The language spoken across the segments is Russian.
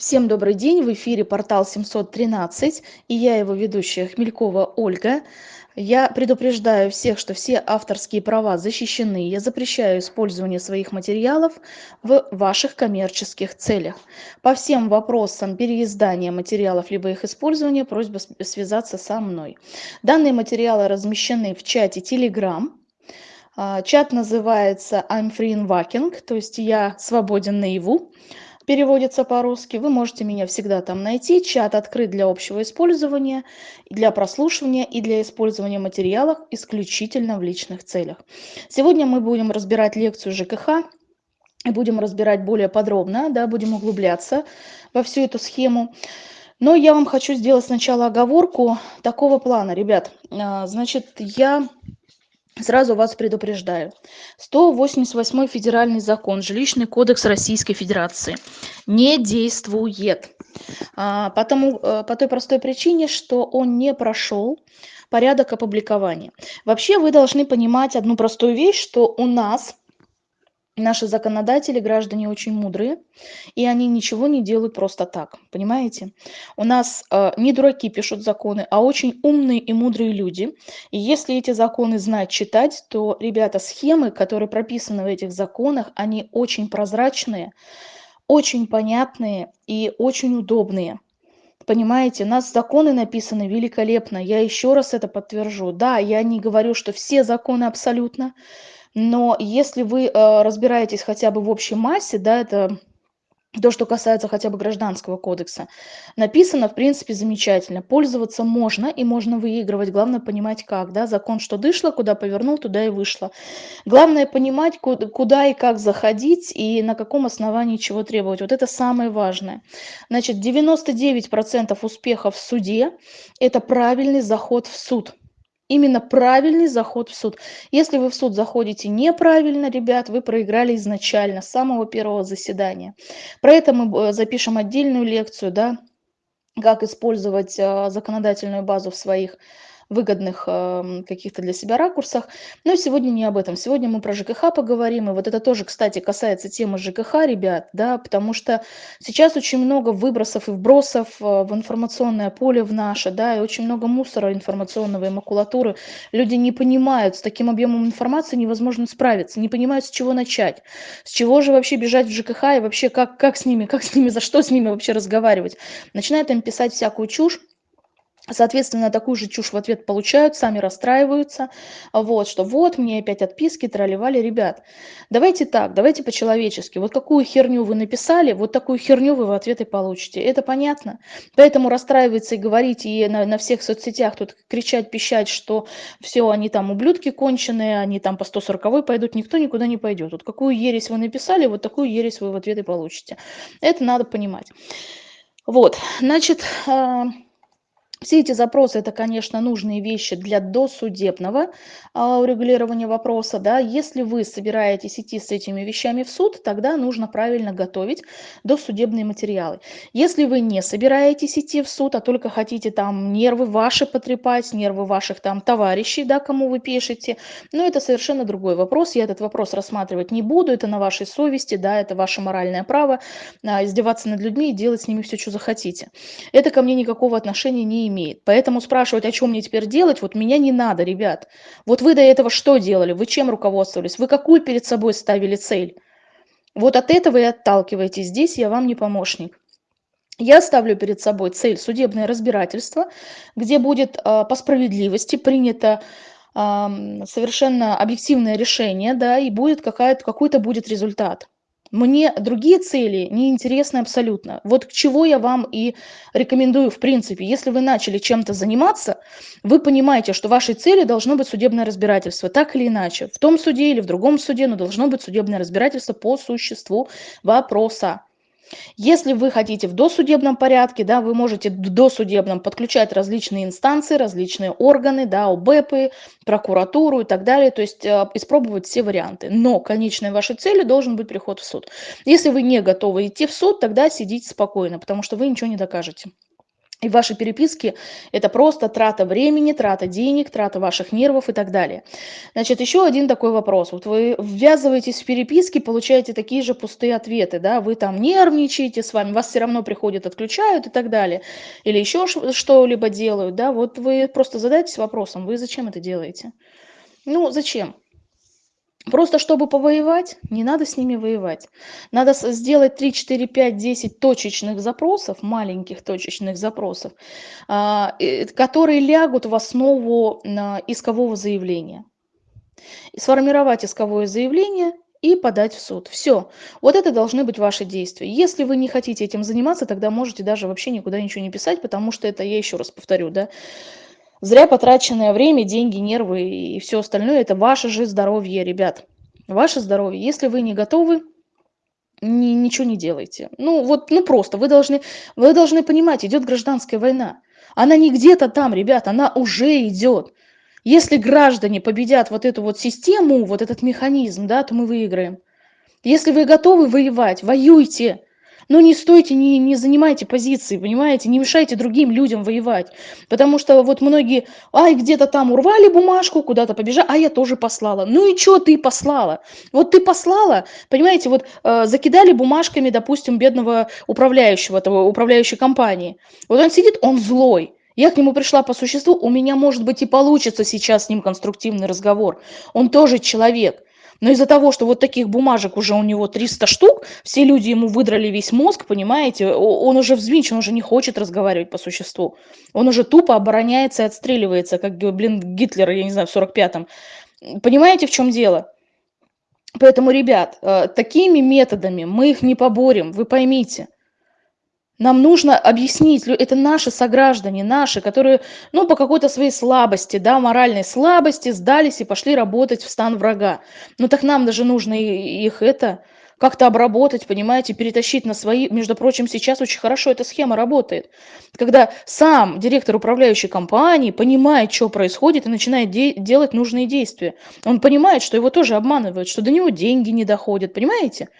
Всем добрый день, в эфире портал 713 и я его ведущая Хмелькова Ольга. Я предупреждаю всех, что все авторские права защищены. Я запрещаю использование своих материалов в ваших коммерческих целях. По всем вопросам переиздания материалов либо их использования просьба связаться со мной. Данные материалы размещены в чате Telegram. А, чат называется I'm free in walking, то есть я свободен наяву переводится по-русски. Вы можете меня всегда там найти. Чат открыт для общего использования, для прослушивания и для использования материалов исключительно в личных целях. Сегодня мы будем разбирать лекцию ЖКХ и будем разбирать более подробно, да, будем углубляться во всю эту схему. Но я вам хочу сделать сначала оговорку такого плана, ребят. А, значит, я Сразу вас предупреждаю. 188 федеральный закон, жилищный кодекс Российской Федерации не действует. А, потому, э, по той простой причине, что он не прошел порядок опубликования. Вообще вы должны понимать одну простую вещь, что у нас Наши законодатели, граждане очень мудрые, и они ничего не делают просто так, понимаете? У нас э, не дураки пишут законы, а очень умные и мудрые люди. И если эти законы знать, читать, то, ребята, схемы, которые прописаны в этих законах, они очень прозрачные, очень понятные и очень удобные. Понимаете, у нас законы написаны великолепно. Я еще раз это подтвержу. Да, я не говорю, что все законы абсолютно, но если вы э, разбираетесь хотя бы в общей массе, да, это то, что касается хотя бы гражданского кодекса, написано, в принципе, замечательно. Пользоваться можно и можно выигрывать. Главное понимать, как. Да? Закон, что дышло, куда повернул, туда и вышло. Главное понимать, куда, куда и как заходить и на каком основании чего требовать. Вот это самое важное. Значит, 99% успеха в суде – это правильный заход в суд именно правильный заход в суд. Если вы в суд заходите неправильно, ребят, вы проиграли изначально, с самого первого заседания. Про это мы э, запишем отдельную лекцию, да, как использовать э, законодательную базу в своих выгодных э, каких-то для себя ракурсах. Но сегодня не об этом. Сегодня мы про ЖКХ поговорим. И вот это тоже, кстати, касается темы ЖКХ, ребят, да, потому что сейчас очень много выбросов и вбросов э, в информационное поле в наше, да, и очень много мусора информационного и макулатуры. Люди не понимают, с таким объемом информации невозможно справиться, не понимают, с чего начать, с чего же вообще бежать в ЖКХ и вообще как, как с ними, как с ними, за что с ними вообще разговаривать. Начинают им писать всякую чушь, Соответственно, такую же чушь в ответ получают, сами расстраиваются, вот, что вот, мне опять отписки, тролливали. Ребят, давайте так, давайте по-человечески. Вот какую херню вы написали, вот такую херню вы в ответ и получите. Это понятно? Поэтому расстраиваться и говорить, и на, на всех соцсетях тут кричать, пищать, что все, они там ублюдки конченые, они там по 140 пойдут, никто никуда не пойдет. Вот какую ересь вы написали, вот такую ересь вы в ответ и получите. Это надо понимать. Вот, значит... Все эти запросы это, конечно, нужные вещи для досудебного а, урегулирования вопроса. Да. Если вы собираетесь идти с этими вещами в суд, тогда нужно правильно готовить досудебные материалы. Если вы не собираетесь идти в суд, а только хотите там нервы ваши потрепать, нервы ваших там товарищей, да, кому вы пишете, ну это совершенно другой вопрос. Я этот вопрос рассматривать не буду, это на вашей совести, да, это ваше моральное право а, издеваться над людьми и делать с ними все, что захотите. Это ко мне никакого отношения не имеет имеет. Поэтому спрашивать, о чем мне теперь делать, вот меня не надо, ребят. Вот вы до этого что делали? Вы чем руководствовались? Вы какую перед собой ставили цель? Вот от этого и отталкивайтесь. Здесь я вам не помощник. Я ставлю перед собой цель судебное разбирательство, где будет э, по справедливости принято э, совершенно объективное решение, да, и будет какой-то будет результат. Мне другие цели не интересны абсолютно. Вот к чего я вам и рекомендую в принципе. Если вы начали чем-то заниматься, вы понимаете, что вашей цели должно быть судебное разбирательство, так или иначе. В том суде или в другом суде, но должно быть судебное разбирательство по существу вопроса. Если вы хотите в досудебном порядке, да, вы можете в досудебном подключать различные инстанции, различные органы, да, ОБЭПы, прокуратуру и так далее, то есть э, испробовать все варианты. Но конечной вашей целью должен быть приход в суд. Если вы не готовы идти в суд, тогда сидите спокойно, потому что вы ничего не докажете. И ваши переписки – это просто трата времени, трата денег, трата ваших нервов и так далее. Значит, еще один такой вопрос. Вот вы ввязываетесь в переписки, получаете такие же пустые ответы, да, вы там нервничаете с вами, вас все равно приходят, отключают и так далее, или еще что-либо делают, да, вот вы просто задайтесь вопросом, вы зачем это делаете? Ну, зачем? Просто чтобы повоевать, не надо с ними воевать. Надо сделать 3, 4, 5, 10 точечных запросов, маленьких точечных запросов, а, которые лягут в основу искового заявления. Сформировать исковое заявление и подать в суд. Все. Вот это должны быть ваши действия. Если вы не хотите этим заниматься, тогда можете даже вообще никуда ничего не писать, потому что это, я еще раз повторю, да, Зря потраченное время, деньги, нервы и все остальное – это ваше же здоровье, ребят. Ваше здоровье. Если вы не готовы, ни, ничего не делайте. Ну вот, ну просто, вы должны, вы должны понимать, идет гражданская война. Она не где-то там, ребят, она уже идет. Если граждане победят вот эту вот систему, вот этот механизм, да, то мы выиграем. Если вы готовы воевать, воюйте но не стойте, не, не занимайте позиции, понимаете, не мешайте другим людям воевать. Потому что вот многие, ай, где-то там урвали бумажку, куда-то побежали, а я тоже послала. Ну и что ты послала? Вот ты послала, понимаете, вот э, закидали бумажками, допустим, бедного управляющего, этого управляющей компании. Вот он сидит, он злой. Я к нему пришла по существу, у меня, может быть, и получится сейчас с ним конструктивный разговор. Он тоже человек. Но из-за того, что вот таких бумажек уже у него 300 штук, все люди ему выдрали весь мозг, понимаете, он уже взвинчен, он уже не хочет разговаривать по существу. Он уже тупо обороняется и отстреливается, как, блин, Гитлер, я не знаю, в 45-м. Понимаете, в чем дело? Поэтому, ребят, э, такими методами мы их не поборем, вы поймите. Нам нужно объяснить, это наши сограждане, наши, которые, ну, по какой-то своей слабости, да, моральной слабости сдались и пошли работать в стан врага. Ну, так нам даже нужно их это как-то обработать, понимаете, перетащить на свои. Между прочим, сейчас очень хорошо эта схема работает. Когда сам директор управляющей компании понимает, что происходит, и начинает де делать нужные действия. Он понимает, что его тоже обманывают, что до него деньги не доходят, понимаете?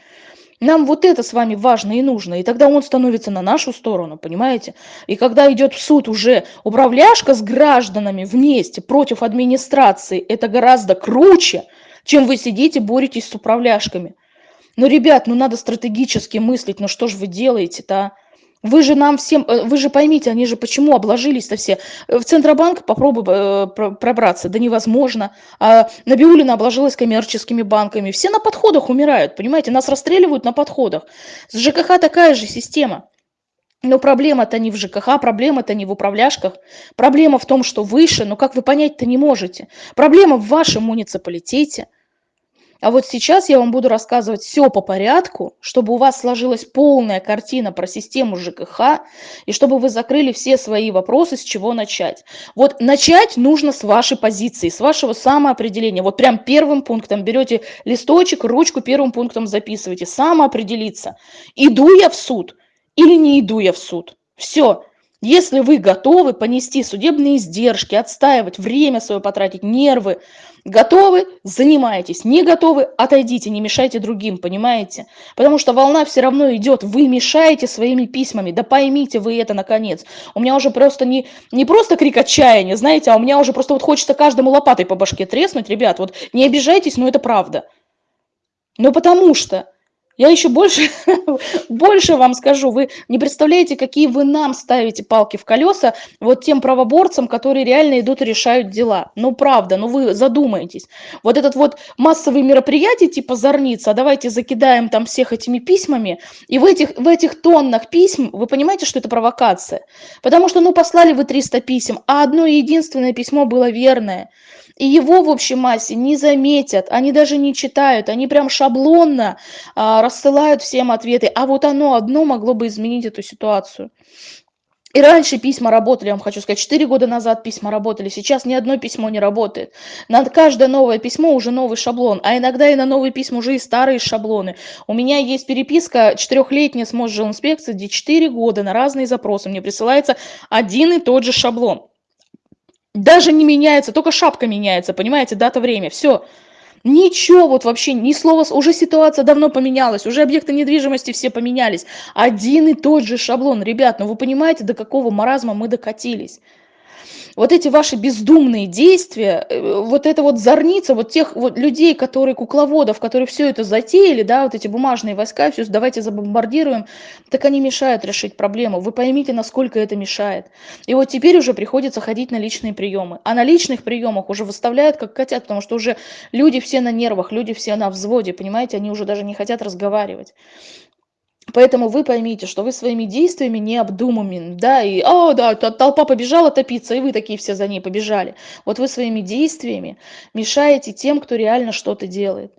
Нам вот это с вами важно и нужно, и тогда он становится на нашу сторону, понимаете? И когда идет в суд уже управляшка с гражданами вместе против администрации, это гораздо круче, чем вы сидите, боретесь с управляшками. Ну, ребят, ну надо стратегически мыслить, ну что же вы делаете-то, а? Вы же нам всем, э, вы же поймите, они же почему обложились-то все. Э, в Центробанк попробуй э, пробраться, да невозможно. А Набиулина обложилась коммерческими банками. Все на подходах умирают, понимаете, нас расстреливают на подходах. С ЖКХ такая же система. Но проблема-то не в ЖКХ, проблема-то не в управляшках. Проблема в том, что выше, но как вы понять-то не можете. Проблема в вашем муниципалитете – а вот сейчас я вам буду рассказывать все по порядку, чтобы у вас сложилась полная картина про систему ЖКХ, и чтобы вы закрыли все свои вопросы, с чего начать. Вот начать нужно с вашей позиции, с вашего самоопределения. Вот прям первым пунктом берете листочек, ручку первым пунктом записываете. Самоопределиться. Иду я в суд или не иду я в суд. Все. Если вы готовы понести судебные издержки, отстаивать, время свое потратить, нервы, готовы, занимайтесь, не готовы, отойдите, не мешайте другим, понимаете? Потому что волна все равно идет, вы мешаете своими письмами, да поймите вы это наконец. У меня уже просто не, не просто крик отчаяния, знаете, а у меня уже просто вот хочется каждому лопатой по башке треснуть, ребят, вот не обижайтесь, но это правда. Ну потому что я еще больше, больше вам скажу. Вы не представляете, какие вы нам ставите палки в колеса вот тем правоборцам, которые реально идут и решают дела. Ну, правда, ну вы задумаетесь. Вот этот вот массовый мероприятие типа Зорница, а давайте закидаем там всех этими письмами, и в этих, в этих тоннах письм, вы понимаете, что это провокация? Потому что, ну, послали вы 300 писем, а одно единственное письмо было верное – и его в общей массе не заметят, они даже не читают, они прям шаблонно а, рассылают всем ответы, а вот оно одно могло бы изменить эту ситуацию. И раньше письма работали, я вам хочу сказать, 4 года назад письма работали, сейчас ни одно письмо не работает. На каждое новое письмо уже новый шаблон, а иногда и на новые письма уже и старые шаблоны. У меня есть переписка четырехлетняя с Мосжилинспекцией, где 4 года на разные запросы мне присылается один и тот же шаблон. Даже не меняется, только шапка меняется, понимаете, дата, время, все. Ничего, вот вообще ни слова, уже ситуация давно поменялась, уже объекты недвижимости все поменялись. Один и тот же шаблон. Ребят, ну вы понимаете, до какого маразма мы докатились? Вот эти ваши бездумные действия, э, вот это вот зорница, вот тех вот людей, которые, кукловодов, которые все это затеяли, да, вот эти бумажные войска, все, давайте забомбардируем, так они мешают решить проблему. Вы поймите, насколько это мешает. И вот теперь уже приходится ходить на личные приемы. А на личных приемах уже выставляют как хотят, потому что уже люди все на нервах, люди все на взводе, понимаете, они уже даже не хотят разговаривать. Поэтому вы поймите, что вы своими действиями не обдуманными, да, и, о, да, толпа побежала топиться, и вы такие все за ней побежали. Вот вы своими действиями мешаете тем, кто реально что-то делает.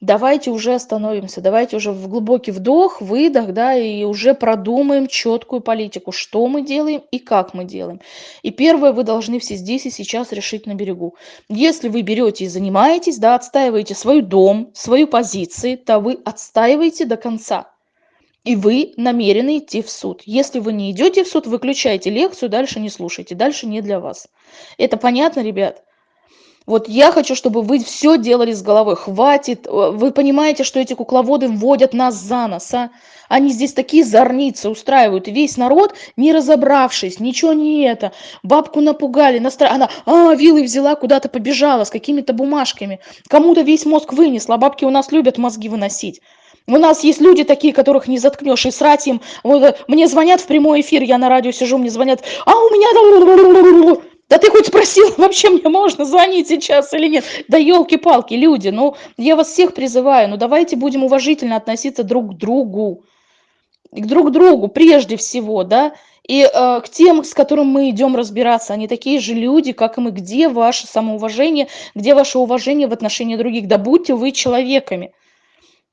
Давайте уже остановимся, давайте уже в глубокий вдох, выдох, да, и уже продумаем четкую политику, что мы делаем и как мы делаем. И первое, вы должны все здесь и сейчас решить на берегу. Если вы берете и занимаетесь, да, отстаиваете свой дом, свою позицию, то вы отстаиваете до конца и вы намерены идти в суд. Если вы не идете в суд, выключайте лекцию, дальше не слушайте, дальше не для вас. Это понятно, ребят? Вот я хочу, чтобы вы все делали с головой. Хватит. Э, вы понимаете, что эти кукловоды вводят нас за нос, а? Они здесь такие зорницы устраивают. И весь народ, не разобравшись, ничего не это. Бабку напугали, настра... она а, вилы взяла, куда-то побежала с какими-то бумажками. Кому-то весь мозг вынесла. Бабки у нас любят мозги выносить. У нас есть люди такие, которых не заткнешь, и срать им. Вот, э, мне звонят в прямой эфир, я на радио сижу, мне звонят, а у меня... Да ты хоть спросил, вообще мне можно звонить сейчас или нет? Да елки-палки, люди, ну я вас всех призываю, ну давайте будем уважительно относиться друг к другу. К друг другу прежде всего, да, и э, к тем, с которым мы идем разбираться, они такие же люди, как и мы. Где ваше самоуважение, где ваше уважение в отношении других? Да будьте вы человеками.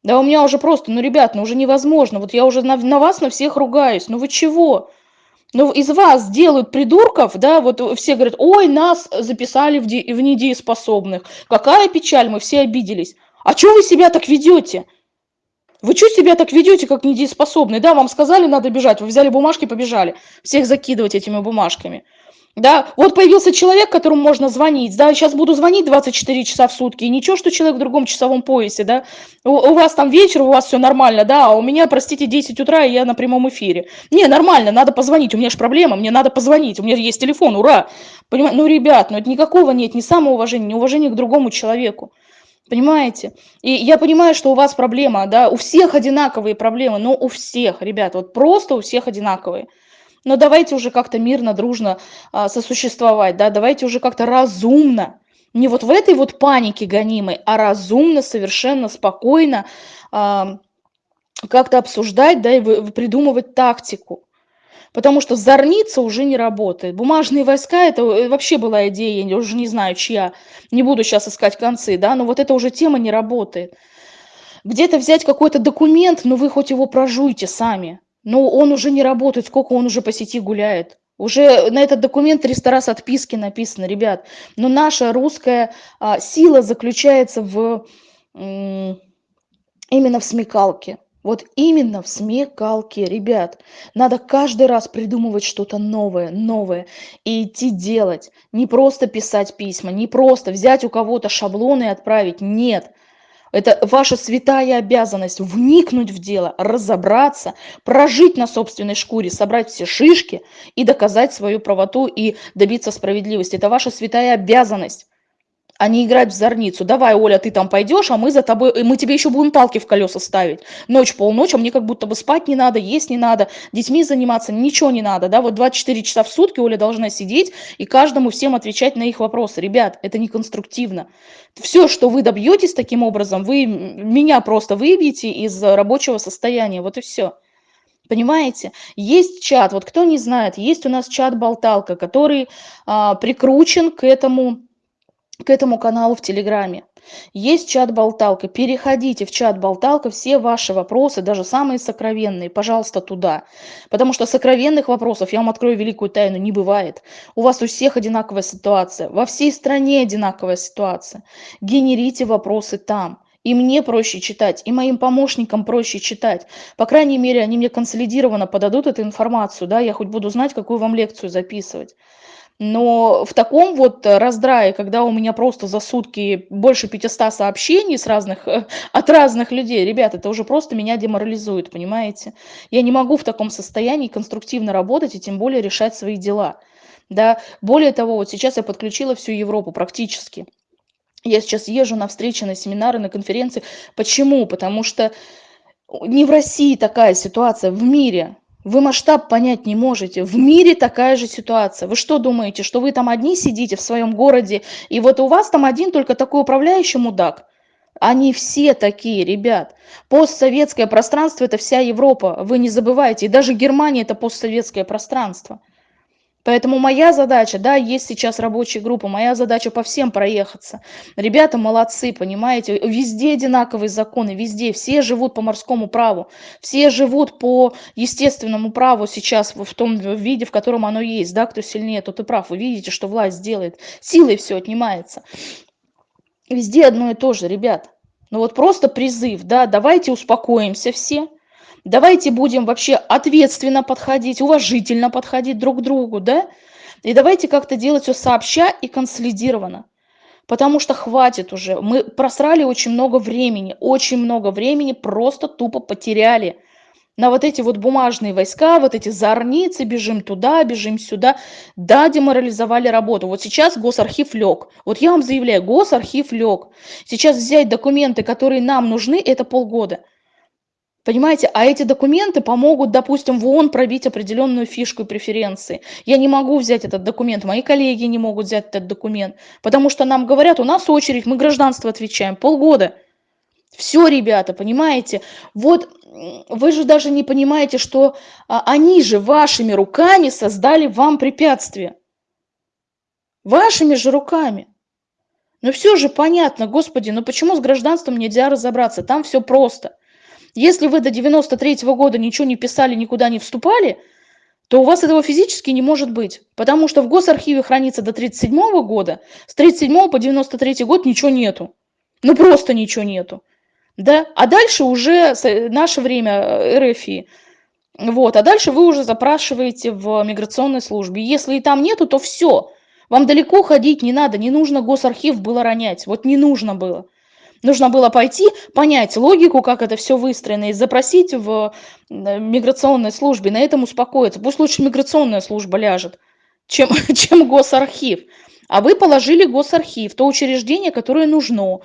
Да у меня уже просто, ну, ребят, ну уже невозможно. Вот я уже на, на вас, на всех ругаюсь. Ну вы чего? Ну из вас делают придурков, да, вот все говорят, ой, нас записали в, де, в недееспособных. Какая печаль, мы все обиделись. А что вы себя так ведете? Вы что себя так ведете, как недееспособные? Да, вам сказали, надо бежать, вы взяли бумажки, побежали. Всех закидывать этими бумажками. Да, вот появился человек, которому можно звонить, да, сейчас буду звонить 24 часа в сутки, и ничего, что человек в другом часовом поясе, да, у, у вас там вечер, у вас все нормально, да, а у меня, простите, 10 утра, и я на прямом эфире. Не, нормально, надо позвонить, у меня же проблема, мне надо позвонить, у меня есть телефон, ура. Понимаете, ну, ребят, ну, это никакого нет, ни самоуважения, ни уважения к другому человеку. Понимаете? И я понимаю, что у вас проблема, да, у всех одинаковые проблемы, но у всех, ребят, вот просто у всех одинаковые но давайте уже как-то мирно, дружно а, сосуществовать, да, давайте уже как-то разумно, не вот в этой вот панике гонимой, а разумно, совершенно спокойно а, как-то обсуждать, да, и вы, придумывать тактику. Потому что зорница уже не работает. Бумажные войска, это э, вообще была идея, я уже не знаю, чья. Не буду сейчас искать концы, да, но вот эта уже тема не работает. Где-то взять какой-то документ, но вы хоть его прожуйте сами. Ну, он уже не работает, сколько он уже по сети гуляет. Уже на этот документ 300 раз отписки написано, ребят. Но наша русская а, сила заключается в именно в смекалке. Вот именно в смекалке, ребят. Надо каждый раз придумывать что-то новое, новое и идти делать. Не просто писать письма, не просто взять у кого-то шаблоны и отправить. Нет. Это ваша святая обязанность вникнуть в дело, разобраться, прожить на собственной шкуре, собрать все шишки и доказать свою правоту и добиться справедливости. Это ваша святая обязанность а не играть в зорницу. Давай, Оля, ты там пойдешь, а мы за тобой, мы тебе еще будем палки в колеса ставить. Ночь, полночь, а мне как будто бы спать не надо, есть не надо, детьми заниматься, ничего не надо, да, вот 24 часа в сутки Оля должна сидеть и каждому всем отвечать на их вопросы. Ребят, это не конструктивно. Все, что вы добьетесь таким образом, вы меня просто выбьете из рабочего состояния, вот и все. Понимаете? Есть чат, вот кто не знает, есть у нас чат-болталка, который а, прикручен к этому к этому каналу в Телеграме. Есть чат-болталка. Переходите в чат-болталка, все ваши вопросы, даже самые сокровенные, пожалуйста, туда. Потому что сокровенных вопросов, я вам открою великую тайну, не бывает. У вас у всех одинаковая ситуация. Во всей стране одинаковая ситуация. Генерите вопросы там. И мне проще читать, и моим помощникам проще читать. По крайней мере, они мне консолидированно подадут эту информацию, да, я хоть буду знать, какую вам лекцию записывать. Но в таком вот раздрае, когда у меня просто за сутки больше 500 сообщений с разных, от разных людей, ребят, это уже просто меня деморализует, понимаете? Я не могу в таком состоянии конструктивно работать и тем более решать свои дела. Да, более того, вот сейчас я подключила всю Европу практически. Я сейчас езжу на встречи, на семинары, на конференции. Почему? Потому что не в России такая ситуация, в мире. Вы масштаб понять не можете. В мире такая же ситуация. Вы что думаете, что вы там одни сидите в своем городе, и вот у вас там один только такой управляющий мудак? Они все такие, ребят. Постсоветское пространство – это вся Европа, вы не забывайте. И даже Германия – это постсоветское пространство. Поэтому моя задача, да, есть сейчас рабочая группа, моя задача по всем проехаться. Ребята молодцы, понимаете, везде одинаковые законы, везде, все живут по морскому праву, все живут по естественному праву сейчас в том виде, в котором оно есть, да, кто сильнее, тот и прав. Вы видите, что власть делает, силой все отнимается. Везде одно и то же, ребят. Ну вот просто призыв, да, давайте успокоимся все, Давайте будем вообще ответственно подходить, уважительно подходить друг к другу, да? И давайте как-то делать все сообща и консолидированно. Потому что хватит уже. Мы просрали очень много времени, очень много времени просто тупо потеряли на вот эти вот бумажные войска, вот эти зорницы, бежим туда, бежим сюда. Да, деморализовали работу. Вот сейчас госархив лег. Вот я вам заявляю, госархив лег. Сейчас взять документы, которые нам нужны, это полгода. Понимаете, а эти документы помогут, допустим, в ООН пробить определенную фишку и преференции. Я не могу взять этот документ, мои коллеги не могут взять этот документ, потому что нам говорят, у нас очередь, мы гражданство отвечаем, полгода. Все, ребята, понимаете? Вот вы же даже не понимаете, что а, они же вашими руками создали вам препятствие. Вашими же руками. Ну все же понятно, господи, ну почему с гражданством нельзя разобраться? Там все просто. Если вы до 93 -го года ничего не писали, никуда не вступали, то у вас этого физически не может быть. Потому что в госархиве хранится до 37 -го года, с 37 по 93 год ничего нету. Ну просто ничего нету. Да? А дальше уже наше время э, РФИ. Вот, а дальше вы уже запрашиваете в миграционной службе. Если и там нету, то все. Вам далеко ходить не надо, не нужно госархив было ронять. Вот не нужно было. Нужно было пойти, понять логику, как это все выстроено, и запросить в э, миграционной службе, на этом успокоиться. Пусть лучше миграционная служба ляжет, чем, чем госархив. А вы положили госархив, то учреждение, которое нужно.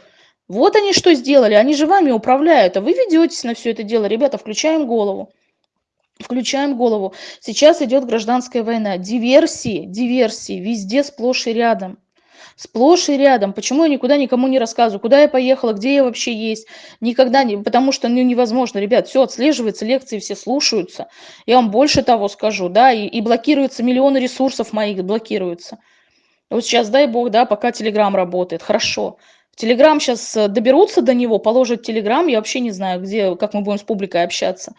Вот они что сделали, они же вами управляют, а вы ведетесь на все это дело. Ребята, включаем голову. Включаем голову. Сейчас идет гражданская война. Диверсии, диверсии везде сплошь и рядом сплошь и рядом. Почему я никуда никому не рассказываю, куда я поехала, где я вообще есть? Никогда не, потому что ну, невозможно, ребят, все отслеживается, лекции все слушаются. Я вам больше того скажу, да, и, и блокируются миллионы ресурсов моих, блокируются. Вот сейчас, дай бог, да, пока Телеграм работает, хорошо. Телеграм сейчас э, доберутся до него, положат Телеграм, я вообще не знаю, где, как мы будем с публикой общаться.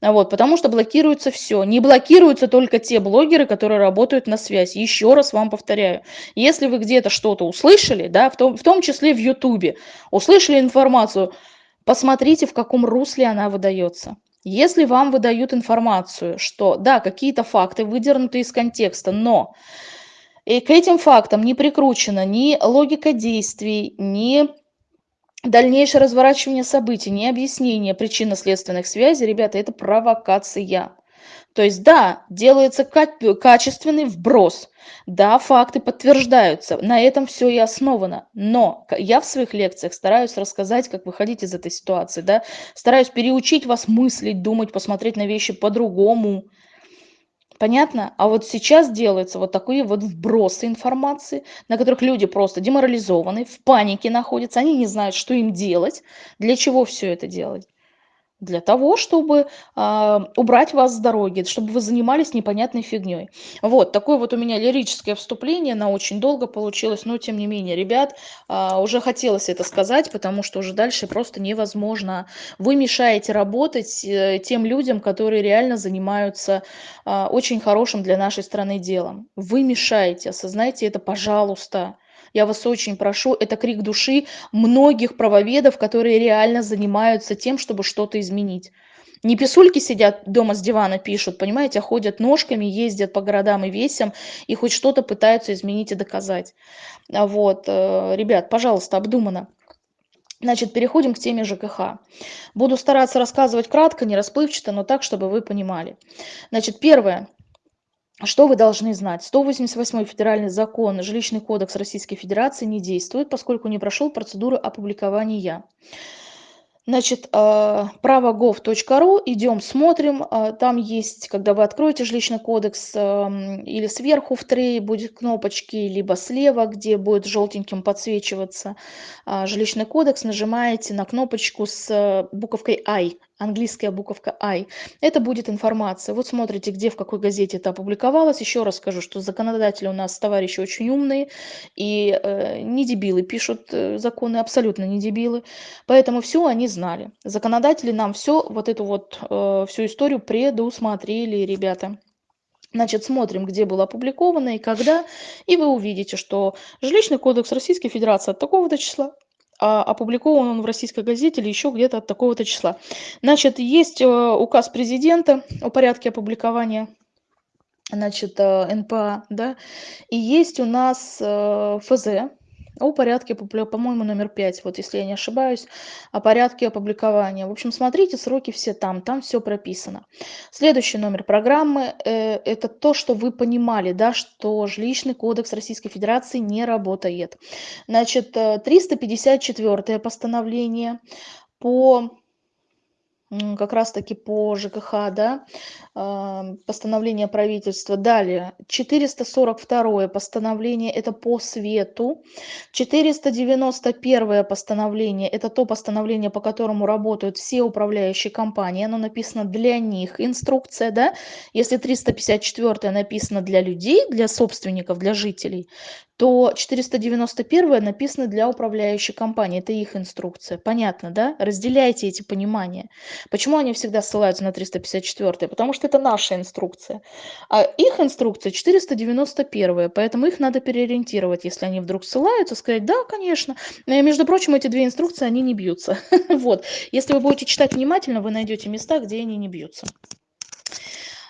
Вот, потому что блокируется все. Не блокируются только те блогеры, которые работают на связь. Еще раз вам повторяю, если вы где-то что-то услышали, да, в том, в том числе в Ютубе, услышали информацию, посмотрите, в каком русле она выдается. Если вам выдают информацию, что, да, какие-то факты выдернуты из контекста, но и к этим фактам не прикручена ни логика действий, ни дальнейшее разворачивание событий, не объяснение причинно-следственных связей, ребята, это провокация. То есть, да, делается качественный вброс, да, факты подтверждаются, на этом все и основано. Но я в своих лекциях стараюсь рассказать, как выходить из этой ситуации, да, стараюсь переучить вас мыслить, думать, посмотреть на вещи по-другому, Понятно? А вот сейчас делаются вот такие вот вбросы информации, на которых люди просто деморализованы, в панике находятся, они не знают, что им делать, для чего все это делать для того, чтобы э, убрать вас с дороги, чтобы вы занимались непонятной фигней. Вот, такое вот у меня лирическое вступление, на очень долго получилось, но тем не менее, ребят, э, уже хотелось это сказать, потому что уже дальше просто невозможно. Вы мешаете работать э, тем людям, которые реально занимаются э, очень хорошим для нашей страны делом. Вы мешаете, осознайте это, пожалуйста. Я вас очень прошу, это крик души многих правоведов, которые реально занимаются тем, чтобы что-то изменить. Не писульки сидят дома с дивана пишут, понимаете, а ходят ножками, ездят по городам и весям и хоть что-то пытаются изменить и доказать. А вот, э, ребят, пожалуйста, обдуманно. Значит, переходим к теме ЖКХ. Буду стараться рассказывать кратко, не расплывчато, но так, чтобы вы понимали. Значит, первое. Что вы должны знать? 188 федеральный закон, жилищный кодекс Российской Федерации не действует, поскольку не прошел процедуру опубликования. Значит, а, право.gov.ru, идем, смотрим, а, там есть, когда вы откроете жилищный кодекс, или сверху в трее будет кнопочки, либо слева, где будет желтеньким подсвечиваться а, жилищный кодекс, нажимаете на кнопочку с буковкой I, английская буковка I. Это будет информация. Вот смотрите, где, в какой газете это опубликовалось. Еще раз скажу, что законодатели у нас товарищи очень умные и э, не дебилы пишут э, законы, абсолютно не дебилы. Поэтому все они знали. Законодатели нам все, вот эту вот э, всю историю предусмотрели, ребята. Значит, смотрим, где было опубликовано и когда, и вы увидите, что Жилищный кодекс Российской Федерации от такого-то числа а опубликован он в российской газете или еще где-то от такого-то числа. Значит, есть э, указ президента о порядке опубликования значит, э, НПА, да, и есть у нас э, ФЗ, о порядке, по-моему, номер 5, вот если я не ошибаюсь, о порядке опубликования. В общем, смотрите, сроки все там, там все прописано. Следующий номер программы э, – это то, что вы понимали, да, что жилищный кодекс Российской Федерации не работает. Значит, 354 э, постановление по как раз-таки по ЖКХ, да, постановление правительства. Далее, 442 постановление, это по свету. 491 постановление, это то постановление, по которому работают все управляющие компании. Оно написано для них, инструкция, да. Если 354 написано для людей, для собственников, для жителей, то 491 написано для управляющей компании, это их инструкция. Понятно, да? Разделяйте эти понимания. Почему они всегда ссылаются на 354? Потому что это наша инструкция. А их инструкция 491, поэтому их надо переориентировать, если они вдруг ссылаются, сказать, да, конечно. И, между прочим, эти две инструкции, они не бьются. Вот. Если вы будете читать внимательно, вы найдете места, где они не бьются.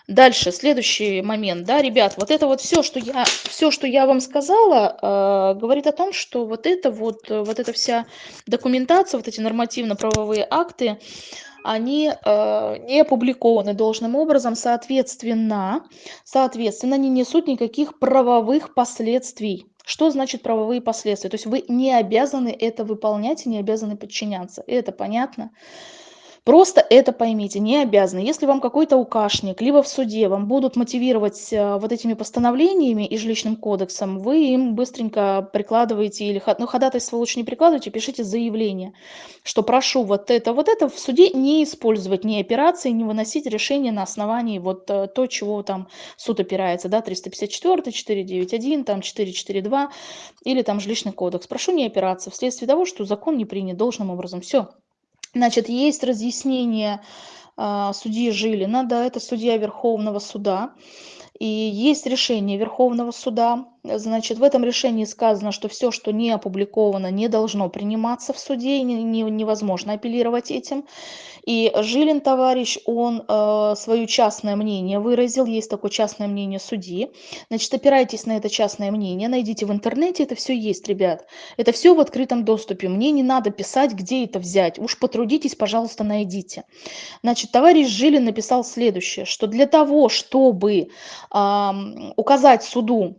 Дальше, следующий момент, да, ребят, вот это вот все, что я, все, что я вам сказала, э, говорит о том, что вот это вот, вот эта вся документация, вот эти нормативно-правовые акты, они э, не опубликованы должным образом, соответственно, соответственно, не несут никаких правовых последствий. Что значит правовые последствия? То есть вы не обязаны это выполнять и не обязаны подчиняться. Это понятно? Просто это поймите, не обязаны. Если вам какой-то укашник, либо в суде вам будут мотивировать э, вот этими постановлениями и жилищным кодексом, вы им быстренько прикладываете, или ну, ходатайство лучше не прикладывайте, пишите заявление, что прошу вот это, вот это в суде не использовать, не операции, не выносить решение на основании вот э, то, чего там суд опирается, да, 354, 491, там 442 или там жилищный кодекс. Прошу не опираться вследствие того, что закон не принят должным образом. Все. Значит, есть разъяснение а, судьи Жилина, да, это судья Верховного суда. И есть решение Верховного суда. Значит, в этом решении сказано, что все, что не опубликовано, не должно приниматься в суде, не, не, невозможно апеллировать этим. И Жилин, товарищ, он э, свое частное мнение выразил, есть такое частное мнение судьи. Значит, опирайтесь на это частное мнение, найдите в интернете, это все есть, ребят. Это все в открытом доступе. Мне не надо писать, где это взять. Уж потрудитесь, пожалуйста, найдите. Значит, товарищ Жилин написал следующее, что для того, чтобы э, указать суду,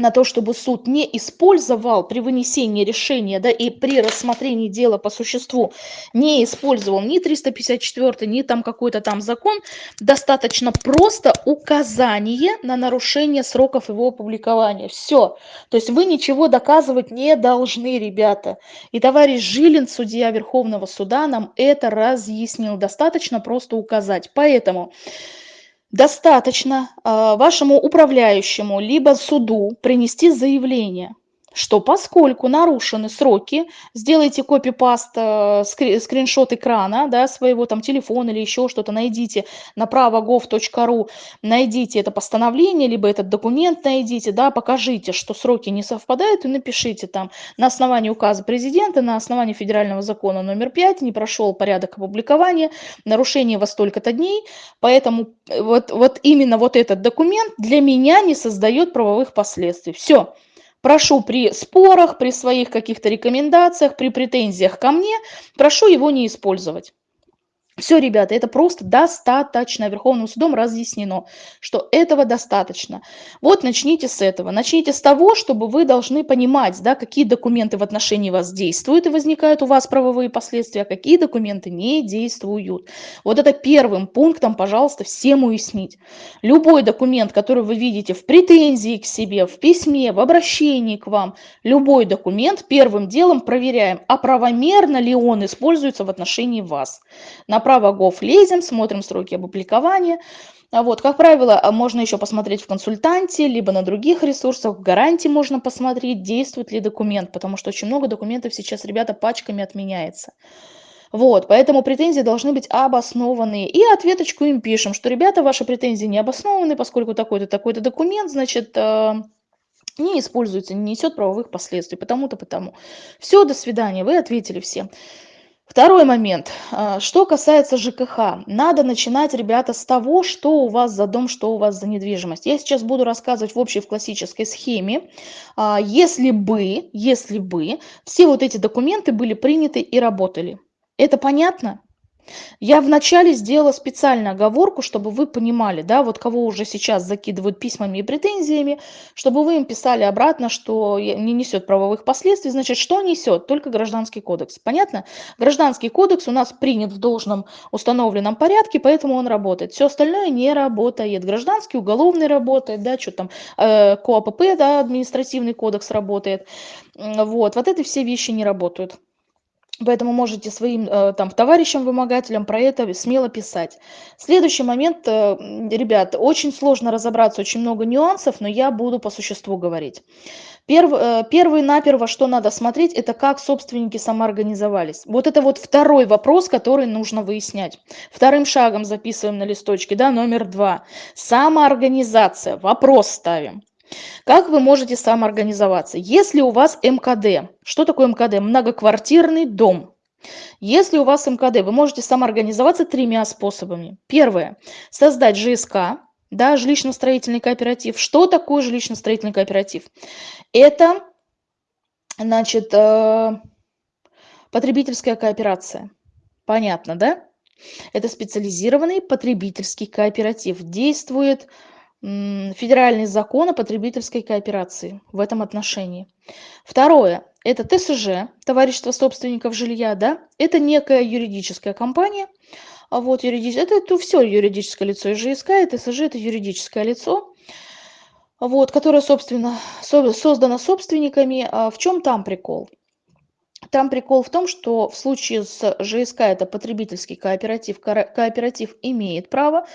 на то, чтобы суд не использовал при вынесении решения да, и при рассмотрении дела по существу, не использовал ни 354, ни там какой-то там закон, достаточно просто указание на нарушение сроков его опубликования. Все. То есть вы ничего доказывать не должны, ребята. И товарищ Жилин, судья Верховного суда, нам это разъяснил. Достаточно просто указать. Поэтому достаточно э, вашему управляющему либо суду принести заявление что поскольку нарушены сроки, сделайте копипаст, э, скриншот экрана, да, своего там телефона или еще что-то, найдите направо gov.ru, найдите это постановление, либо этот документ найдите, да, покажите, что сроки не совпадают, и напишите там на основании указа президента, на основании федерального закона номер 5 не прошел порядок опубликования, нарушение во столько-то дней, поэтому э, вот, вот именно вот этот документ для меня не создает правовых последствий. Все. Прошу при спорах, при своих каких-то рекомендациях, при претензиях ко мне, прошу его не использовать. Все, ребята, это просто достаточно. Верховным судом разъяснено, что этого достаточно. Вот начните с этого. Начните с того, чтобы вы должны понимать, да, какие документы в отношении вас действуют и возникают у вас правовые последствия, а какие документы не действуют. Вот это первым пунктом, пожалуйста, всем уяснить. Любой документ, который вы видите в претензии к себе, в письме, в обращении к вам, любой документ первым делом проверяем, а правомерно ли он используется в отношении вас. На Направо Gov лезем, смотрим сроки опубликования. А вот, как правило, можно еще посмотреть в консультанте, либо на других ресурсах, в гарантии можно посмотреть, действует ли документ, потому что очень много документов сейчас, ребята, пачками отменяется. Вот, поэтому претензии должны быть обоснованные. И ответочку им пишем, что, ребята, ваши претензии не обоснованы, поскольку такой-то, такой-то документ, значит, э, не используется, не несет правовых последствий, потому-то, потому. Все, до свидания, вы ответили всем. Второй момент. А, что касается ЖКХ, надо начинать, ребята, с того, что у вас за дом, что у вас за недвижимость. Я сейчас буду рассказывать в общей, в классической схеме. А, если бы, если бы все вот эти документы были приняты и работали. Это понятно? Я вначале сделала специально оговорку, чтобы вы понимали, да, вот кого уже сейчас закидывают письмами и претензиями, чтобы вы им писали обратно, что не несет правовых последствий. Значит, что несет? Только гражданский кодекс. Понятно? Гражданский кодекс у нас принят в должном установленном порядке, поэтому он работает. Все остальное не работает. Гражданский, уголовный работает, да, что там, э, КОАПП, да, административный кодекс работает. Вот, вот эти все вещи не работают. Поэтому можете своим э, там товарищам-вымогателям про это смело писать. Следующий момент, э, ребят, очень сложно разобраться, очень много нюансов, но я буду по существу говорить. Перв, э, первый наперво, что надо смотреть, это как собственники самоорганизовались. Вот это вот второй вопрос, который нужно выяснять. Вторым шагом записываем на листочке, да, номер два. Самоорганизация, вопрос ставим. Как вы можете самоорганизоваться? Если у вас МКД, что такое МКД? Многоквартирный дом. Если у вас МКД, вы можете самоорганизоваться тремя способами. Первое. Создать ЖСК, да, жилищно-строительный кооператив. Что такое жилищно-строительный кооператив? Это, значит, э, потребительская кооперация. Понятно, да? Это специализированный потребительский кооператив. Действует федеральный закон о потребительской кооперации в этом отношении. Второе. Это ТСЖ, товарищество собственников жилья, да, это некая юридическая компания, а вот юридич... это, это все юридическое лицо, и ЖСК, и ТСЖ это юридическое лицо, вот, которое, собственно, создано собственниками. А в чем там прикол? Там прикол в том, что в случае с ЖСК, это потребительский кооператив, кооператив имеет право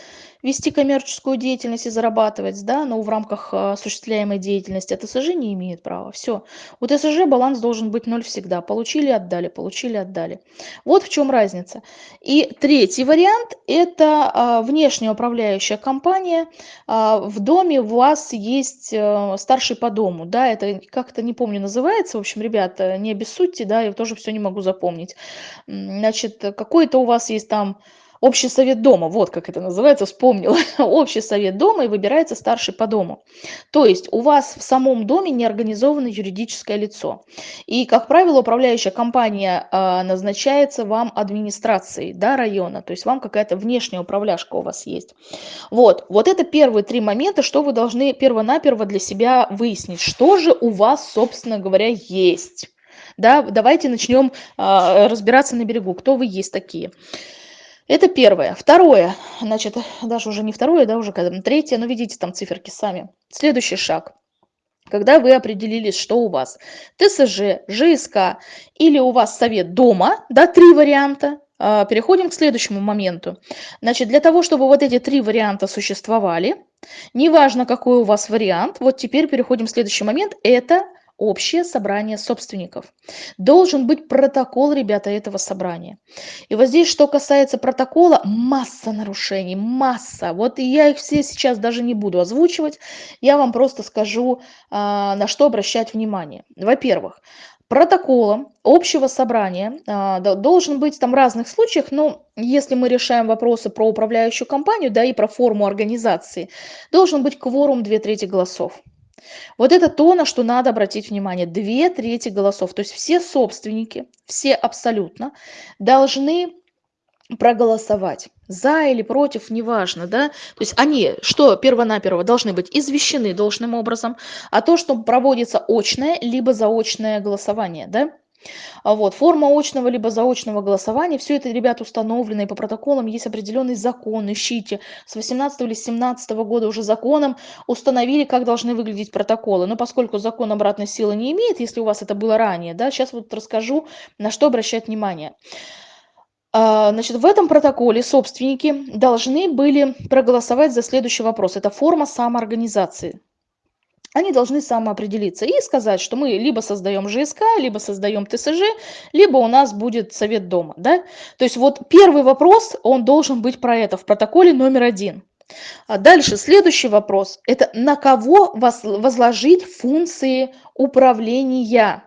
вести коммерческую деятельность и зарабатывать, да, но в рамках а, осуществляемой деятельности, а ТСЖ не имеет права. Все. У ТСЖ баланс должен быть ноль всегда. Получили, отдали, получили, отдали. Вот в чем разница. И третий вариант – это а, внешняя управляющая компания. А, в доме у вас есть старший по дому, да, это как-то, не помню, называется. В общем, ребята, не обессудьте, да, я тоже все не могу запомнить. Значит, какой-то у вас есть там Общий совет дома, вот как это называется, вспомнила. Общий совет дома и выбирается старший по дому. То есть у вас в самом доме не организовано юридическое лицо. И, как правило, управляющая компания э, назначается вам администрацией да, района, то есть вам какая-то внешняя управляшка у вас есть. Вот, вот это первые три момента, что вы должны перво-наперво для себя выяснить, что же у вас, собственно говоря, есть. Да, давайте начнем э, разбираться на берегу, кто вы есть такие. Это первое. Второе, значит, даже уже не второе, да, уже когда третье, но видите там циферки сами. Следующий шаг. Когда вы определились, что у вас ТСЖ, ЖСК или у вас совет дома, да, три варианта, а, переходим к следующему моменту. Значит, для того, чтобы вот эти три варианта существовали, неважно, какой у вас вариант, вот теперь переходим к следующий момент, это общее собрание собственников. Должен быть протокол, ребята, этого собрания. И вот здесь, что касается протокола, масса нарушений, масса. Вот я их все сейчас даже не буду озвучивать, я вам просто скажу, а, на что обращать внимание. Во-первых, протоколом общего собрания а, должен быть там в разных случаях, но если мы решаем вопросы про управляющую компанию, да, и про форму организации, должен быть кворум две трети голосов. Вот это то, на что надо обратить внимание. Две трети голосов. То есть все собственники, все абсолютно, должны проголосовать за или против, неважно, да, то есть они, что первонаперво, должны быть извещены должным образом, а то, что проводится очное, либо заочное голосование, да, вот, форма очного либо заочного голосования, все это, ребят, установлено, и по протоколам есть определенный закон, ищите. С 18 или 17 года уже законом установили, как должны выглядеть протоколы. Но поскольку закон обратной силы не имеет, если у вас это было ранее, да, сейчас вот расскажу, на что обращать внимание. А, значит, в этом протоколе собственники должны были проголосовать за следующий вопрос. Это форма самоорганизации. Они должны самоопределиться и сказать, что мы либо создаем ЖСК, либо создаем ТСЖ, либо у нас будет совет дома. Да? То есть вот первый вопрос, он должен быть про это в протоколе номер один. А дальше следующий вопрос. Это на кого возложить функции управления?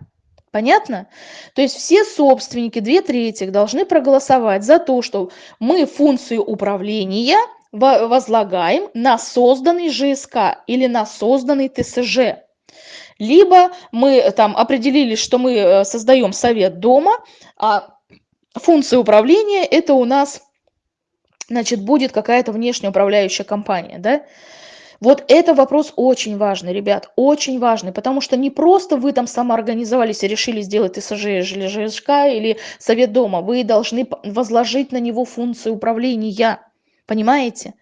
Понятно? То есть все собственники, две трети, должны проголосовать за то, что мы функцию управления возлагаем на созданный ЖСК или на созданный ТСЖ. Либо мы там определили, что мы э, создаем совет дома, а функция управления это у нас значит, будет какая-то внешняя управляющая компания. Да? Вот это вопрос очень важный, ребят, очень важный, потому что не просто вы там самоорганизовались и решили сделать ТСЖ или ЖСК или совет дома, вы должны возложить на него функцию управления, понимаете?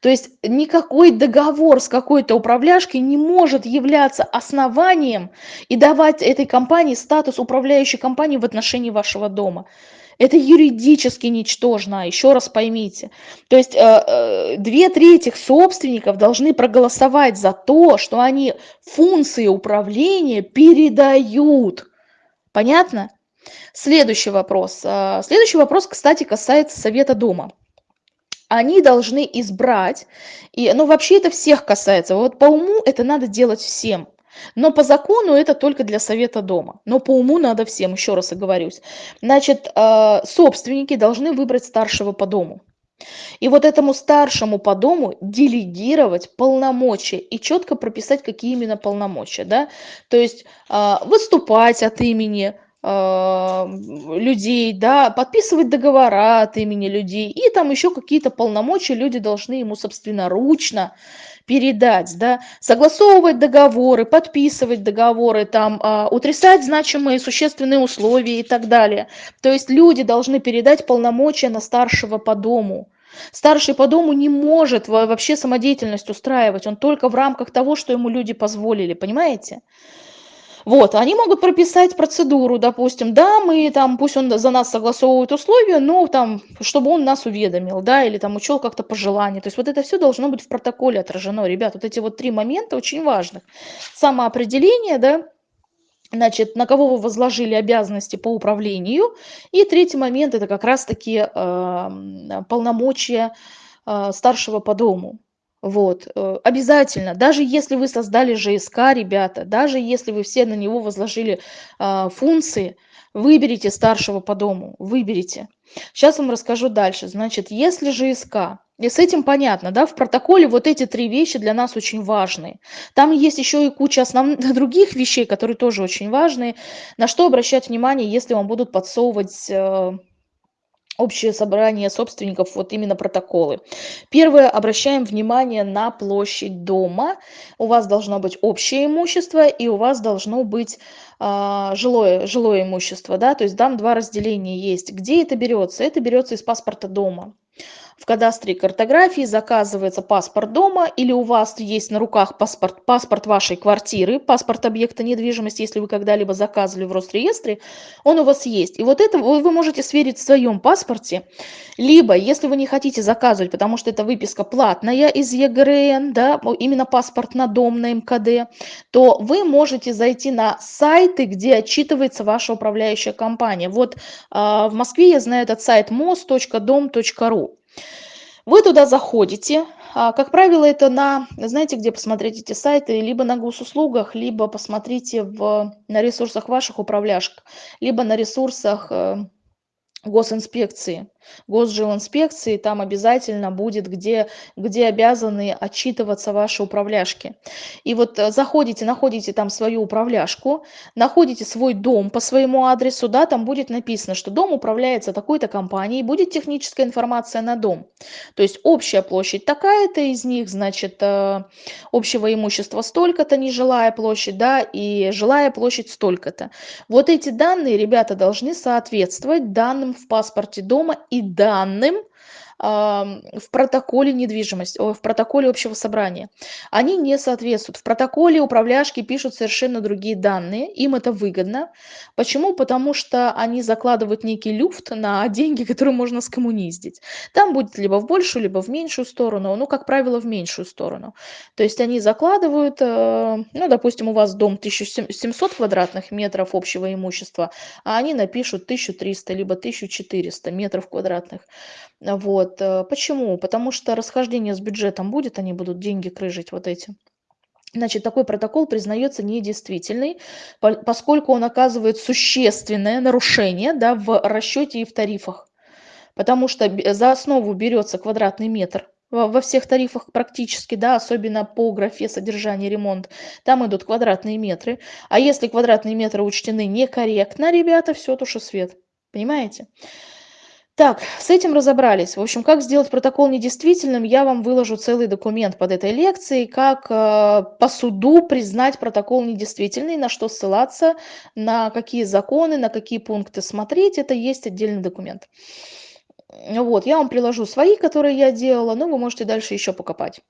То есть никакой договор с какой-то управляшкой не может являться основанием и давать этой компании статус управляющей компании в отношении вашего дома. Это юридически ничтожно, еще раз поймите. То есть э, э, две трети собственников должны проголосовать за то, что они функции управления передают. Понятно? Следующий вопрос. Э, следующий вопрос, кстати, касается Совета Дома они должны избрать, и, ну вообще это всех касается, вот по уму это надо делать всем, но по закону это только для совета дома. Но по уму надо всем, еще раз оговорюсь. Значит, э, собственники должны выбрать старшего по дому. И вот этому старшему по дому делегировать полномочия и четко прописать, какие именно полномочия. Да? То есть э, выступать от имени людей, да, подписывать договора от имени людей, и там еще какие-то полномочия люди должны ему собственноручно передать, да, согласовывать договоры, подписывать договоры, там, а, утрясать значимые существенные условия и так далее. То есть люди должны передать полномочия на старшего по дому. Старший по дому не может вообще самодеятельность устраивать, он только в рамках того, что ему люди позволили, понимаете? Вот, они могут прописать процедуру, допустим, да, мы там, пусть он за нас согласовывает условия, но там, чтобы он нас уведомил, да, или там учел как-то пожелания. То есть вот это все должно быть в протоколе отражено. Ребят, вот эти вот три момента очень важных. Самоопределение, да, значит, на кого вы возложили обязанности по управлению. И третий момент – это как раз-таки э, полномочия э, старшего по дому. Вот, э, обязательно, даже если вы создали ЖСК, ребята, даже если вы все на него возложили а, функции, выберите старшего по дому, выберите. Сейчас вам расскажу дальше. Значит, если ЖСК, и с этим понятно, да, в протоколе вот эти три вещи для нас очень важны. Там есть еще и куча основных других вещей, которые тоже очень важны. На что обращать внимание, если вам будут подсовывать э, общее собрание собственников, вот именно протоколы. Первое, обращаем внимание на площадь дома. У вас должно быть общее имущество и у вас должно быть а, жилое, жилое имущество, да, то есть там два разделения есть. Где это берется? Это берется из паспорта дома. В кадастре и картографии заказывается паспорт дома или у вас есть на руках паспорт, паспорт вашей квартиры, паспорт объекта недвижимости, если вы когда-либо заказывали в Росреестре, он у вас есть. И вот это вы, можете сверить в своем паспорте. Либо, если вы не хотите заказывать, потому что эта выписка платная из ЕГРН, да, именно паспорт на дом, на МКД, то вы можете зайти на сайты, где отчитывается ваша управляющая компания. Вот э, в Москве я знаю этот сайт mos.dom.ru. Вы туда заходите, а, как правило, это на, знаете, где посмотреть эти сайты, либо на госуслугах, либо посмотрите в, на ресурсах ваших управляшек, либо на ресурсах э, госинспекции госжилинспекции, там обязательно будет, где, где обязаны отчитываться ваши управляшки. И вот э, заходите, находите там свою управляшку, находите свой дом по своему адресу, да, там будет написано, что дом управляется такой-то компанией, будет техническая информация на дом. То есть общая площадь такая-то из них, значит, э, общего имущества столько-то, нежилая площадь, да, и жилая площадь столько-то. Вот эти данные, ребята, должны соответствовать данным в паспорте дома и и данным в протоколе недвижимости, в протоколе общего собрания. Они не соответствуют. В протоколе управляшки пишут совершенно другие данные, им это выгодно. Почему? Потому что они закладывают некий люфт на деньги, которые можно скоммуниздить. Там будет либо в большую, либо в меньшую сторону, ну, как правило, в меньшую сторону. То есть они закладывают, э, ну, допустим, у вас дом 1700 квадратных метров общего имущества, а они напишут 1300, либо 1400 метров квадратных. Вот. Э, почему? Потому что расхождение с бюджетом будет, они будут деньги крыжить вот эти. Значит, такой протокол признается недействительный, поскольку он оказывает существенное нарушение да, в расчете и в тарифах. Потому что за основу берется квадратный метр во всех тарифах практически, да, особенно по графе содержание ремонт, там идут квадратные метры. А если квадратные метры учтены некорректно, ребята, все туши свет. Понимаете? Так, с этим разобрались. В общем, как сделать протокол недействительным, я вам выложу целый документ под этой лекцией, как э, по суду признать протокол недействительный, на что ссылаться, на какие законы, на какие пункты смотреть. Это есть отдельный документ. Вот, я вам приложу свои, которые я делала, но вы можете дальше еще покопать.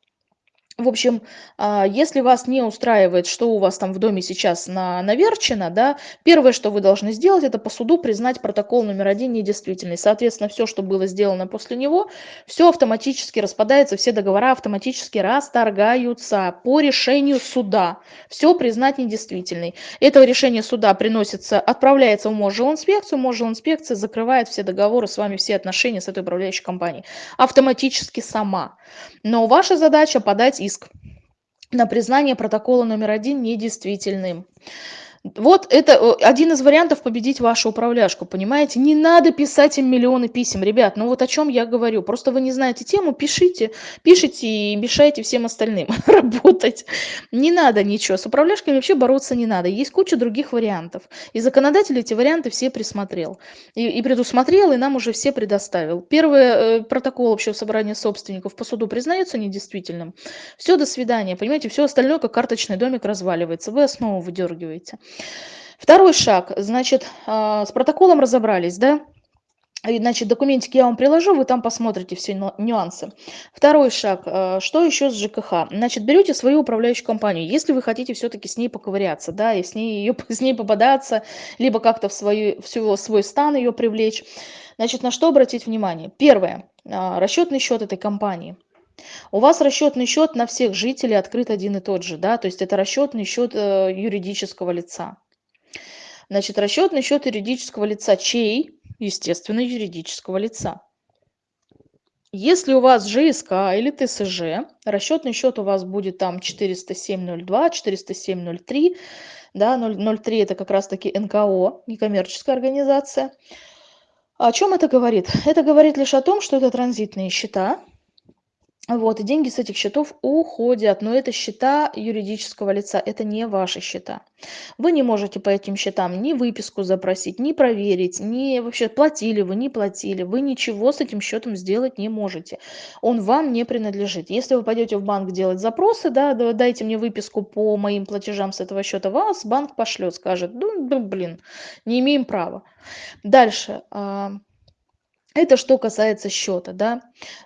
В общем, а, если вас не устраивает, что у вас там в доме сейчас на, наверчено, да, первое, что вы должны сделать, это по суду признать протокол номер один недействительный. Соответственно, все, что было сделано после него, все автоматически распадается, все договора автоматически расторгаются по решению суда. Все признать недействительной. Это решение суда приносится, отправляется в Можжилинспекцию, Можжилинспекция закрывает все договоры с вами, все отношения с этой управляющей компанией. Автоматически сама. Но ваша задача подать иск на признание протокола номер один недействительным. Вот это э, один из вариантов победить вашу управляшку, понимаете? Не надо писать им миллионы писем, ребят. Ну вот о чем я говорю. Просто вы не знаете тему, пишите, пишите и мешайте всем остальным работать. Не надо ничего. С управляшками вообще бороться не надо. Есть куча других вариантов. И законодатель эти варианты все присмотрел. И, и предусмотрел, и нам уже все предоставил. Первый э, протокол общего собрания собственников по суду признается недействительным. Все, до свидания. Понимаете, все остальное, как карточный домик, разваливается. Вы основу выдергиваете. Второй шаг, значит, а, с протоколом разобрались, да? Значит, документики я вам приложу, вы там посмотрите все нюансы. Второй шаг. А, что еще с ЖКХ? Значит, берете свою управляющую компанию. Если вы хотите все-таки с ней поковыряться, да, и с ней, ее, с ней попадаться, либо как-то в, свою, в свой стан ее привлечь, значит, на что обратить внимание? Первое. А, расчетный счет этой компании. У вас расчетный счет на всех жителей открыт один и тот же, да, то есть это расчетный счет э, юридического лица. Значит, расчетный счет юридического лица чей? Естественно, юридического лица. Если у вас ЖСК или ТСЖ, расчетный счет у вас будет там 407.02, 407.03, да, 003 это как раз таки НКО, некоммерческая организация. О чем это говорит? Это говорит лишь о том, что это транзитные счета, вот, и деньги с этих счетов уходят, но это счета юридического лица, это не ваши счета. Вы не можете по этим счетам ни выписку запросить, ни проверить, ни вообще платили вы, не платили. Вы ничего с этим счетом сделать не можете. Он вам не принадлежит. Если вы пойдете в банк делать запросы, да, дайте мне выписку по моим платежам с этого счета, вас банк пошлет, скажет, ну, блин, не имеем права. Дальше. Это что касается счета, да.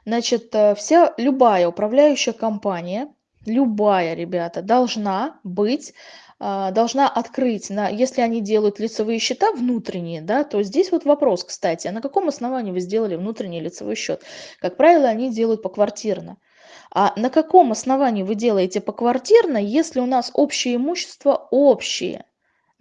Значит, э, вся любая управляющая компания, любая, ребята, должна быть а, должна открыть, на, если они делают лицевые счета внутренние, да, то здесь вот вопрос, кстати, а на каком основании вы сделали внутренний лицевой счет? Как правило, они делают поквартирно. А на каком основании вы делаете поквартирно, если у нас общее имущество общее?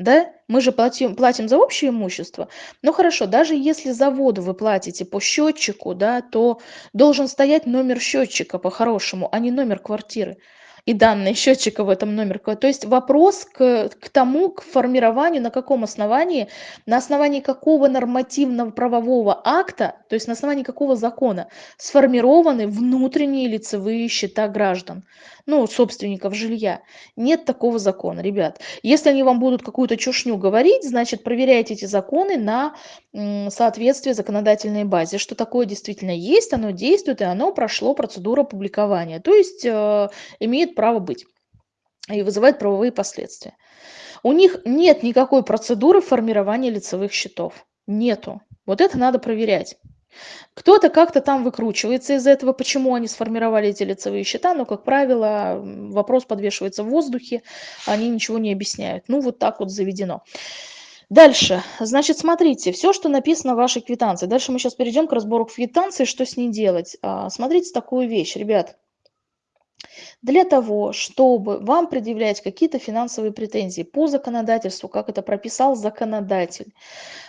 Да? Мы же платим, платим за общее имущество. Ну хорошо, даже если за воду вы платите по счетчику, да, то должен стоять номер счетчика по-хорошему, а не номер квартиры и данные счетчика в этом номер. То есть вопрос к, к тому, к формированию, на каком основании, на основании какого нормативного правового акта, то есть на основании какого закона сформированы внутренние лицевые счета граждан, ну, собственников жилья. Нет такого закона, ребят. Если они вам будут какую-то чушню говорить, значит, проверяйте эти законы на соответствие законодательной базе, что такое действительно есть, оно действует, и оно прошло процедуру публикования, то есть э, имеет право быть и вызывает правовые последствия. У них нет никакой процедуры формирования лицевых счетов. Нету. Вот это надо проверять. Кто-то как-то там выкручивается из этого, почему они сформировали эти лицевые счета, но, как правило, вопрос подвешивается в воздухе, они ничего не объясняют. Ну, вот так вот заведено. Дальше, значит, смотрите, все, что написано в вашей квитанции. Дальше мы сейчас перейдем к разбору квитанции, что с ней делать. А, смотрите такую вещь, ребят. Для того, чтобы вам предъявлять какие-то финансовые претензии по законодательству, как это прописал законодатель,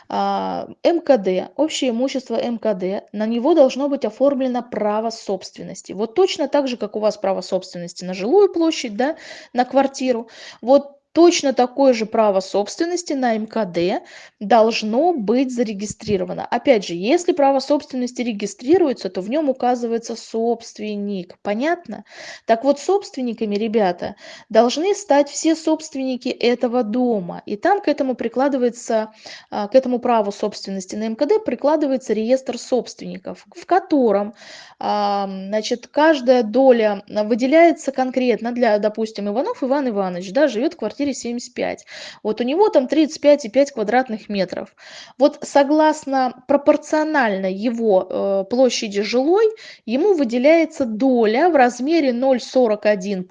а, МКД, общее имущество МКД, на него должно быть оформлено право собственности. Вот точно так же, как у вас право собственности на жилую площадь, да, на квартиру, вот точно такое же право собственности на мкд должно быть зарегистрировано. Опять же если право собственности регистрируется то в нем указывается собственник. Понятно? Так вот собственниками ребята должны стать все собственники этого дома. И там к этому прикладывается а, к этому праву собственности на мкд прикладывается реестр собственников в котором а, значит каждая доля выделяется конкретно для допустим иванов иван иванович да живет в квартире квартире 75. Вот у него там 35,5 квадратных метров. Вот согласно пропорционально его э, площади жилой, ему выделяется доля в размере 0,41%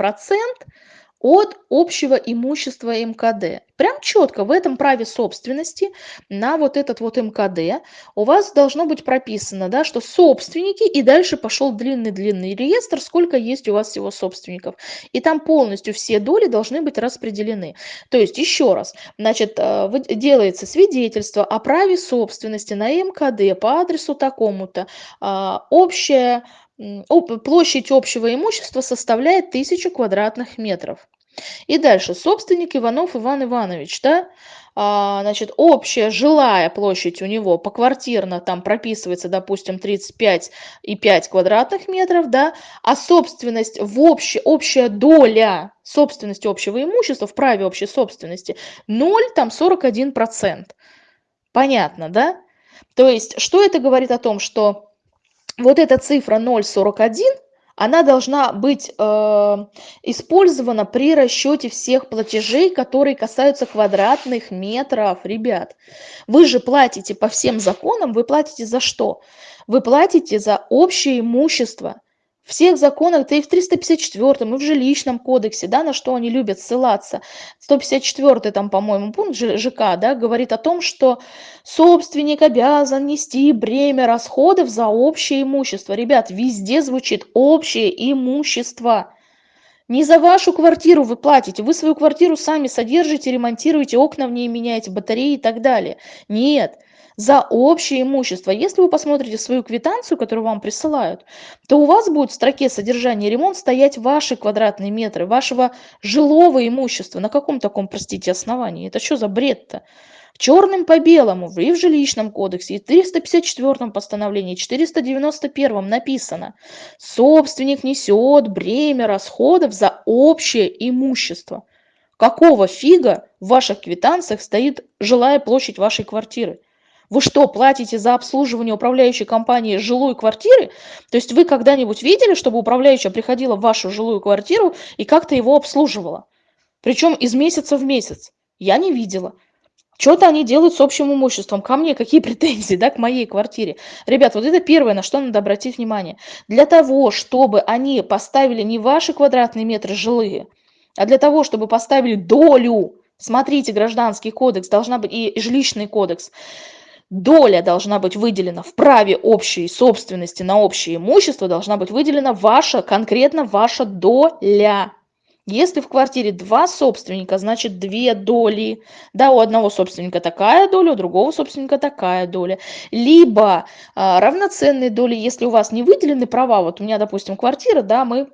от общего имущества МКД. Прям четко в этом праве собственности на вот этот вот МКД у вас должно быть прописано, да, что собственники, и дальше пошел длинный-длинный реестр, сколько есть у вас всего собственников. И там полностью все доли должны быть распределены. То есть, еще раз, значит, э, делается свидетельство о праве собственности на МКД по адресу такому-то, а, общая площадь общего имущества составляет 1000 квадратных метров. И дальше, собственник Иванов Иван Иванович, да, а, значит, общая жилая площадь у него поквартирно там прописывается, допустим, 35,5 квадратных метров, да, а собственность в общей, общая доля собственности общего имущества в праве общей собственности 0, там 41 процент. Понятно, да? То есть, что это говорит о том, что вот эта цифра 0,41, она должна быть э, использована при расчете всех платежей, которые касаются квадратных метров, ребят. Вы же платите по всем законам, вы платите за что? Вы платите за общее имущество всех законах, да и в 354 и в жилищном кодексе, да, на что они любят ссылаться. 154 там, по-моему, пункт ЖК, да, говорит о том, что собственник обязан нести бремя расходов за общее имущество. Ребят, везде звучит общее имущество. Не за вашу квартиру вы платите, вы свою квартиру сами содержите, ремонтируете, окна в ней меняете, батареи и так далее. Нет, за общее имущество. Если вы посмотрите свою квитанцию, которую вам присылают, то у вас будет в строке содержание ремонт стоять ваши квадратные метры, вашего жилого имущества. На каком таком, простите, основании? Это что за бред-то? черным по белому и в жилищном кодексе, и в 354 постановлении, 491 написано, собственник несет бремя расходов за общее имущество. Какого фига в ваших квитанциях стоит жилая площадь вашей квартиры? Вы что, платите за обслуживание управляющей компании жилой квартиры? То есть вы когда-нибудь видели, чтобы управляющая приходила в вашу жилую квартиру и как-то его обслуживала? Причем из месяца в месяц. Я не видела. Что-то они делают с общим имуществом. Ко мне какие претензии, да, к моей квартире? Ребят, вот это первое, на что надо обратить внимание. Для того, чтобы они поставили не ваши квадратные метры жилые, а для того, чтобы поставили долю, смотрите, гражданский кодекс должна быть и жилищный кодекс, доля должна быть выделена в праве общей собственности на общее имущество, должна быть выделена ваша, конкретно ваша доля. Если в квартире два собственника, значит две доли. Да, у одного собственника такая доля, у другого собственника такая доля. Либо а, равноценные доли, если у вас не выделены права, вот у меня, допустим, квартира, да, мы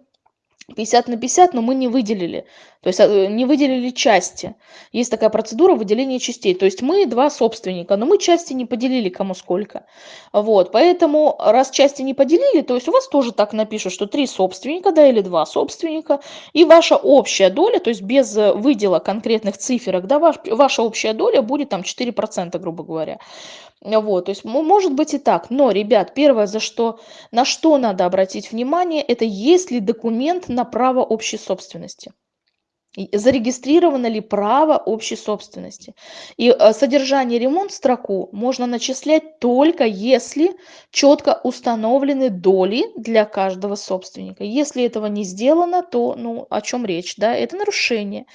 50 на 50, но мы не выделили, то есть э, не выделили части. Есть такая процедура выделения частей. То есть мы два собственника, но мы части не поделили кому сколько. Вот, поэтому раз части не поделили, то есть у вас тоже так напишут, что три собственника, да, или два собственника, и ваша общая доля, то есть без э, выдела конкретных циферок, да, ваш, ваша общая доля будет там 4%, грубо говоря. Вот, то есть может быть и так. Но, ребят, первое, за что, на что надо обратить внимание, это есть ли документ на право общей собственности зарегистрировано ли право общей собственности. И э, содержание ремонт строку можно начислять только если четко установлены доли для каждого собственника. Если этого не сделано, то ну, о чем речь? Да? Это нарушение.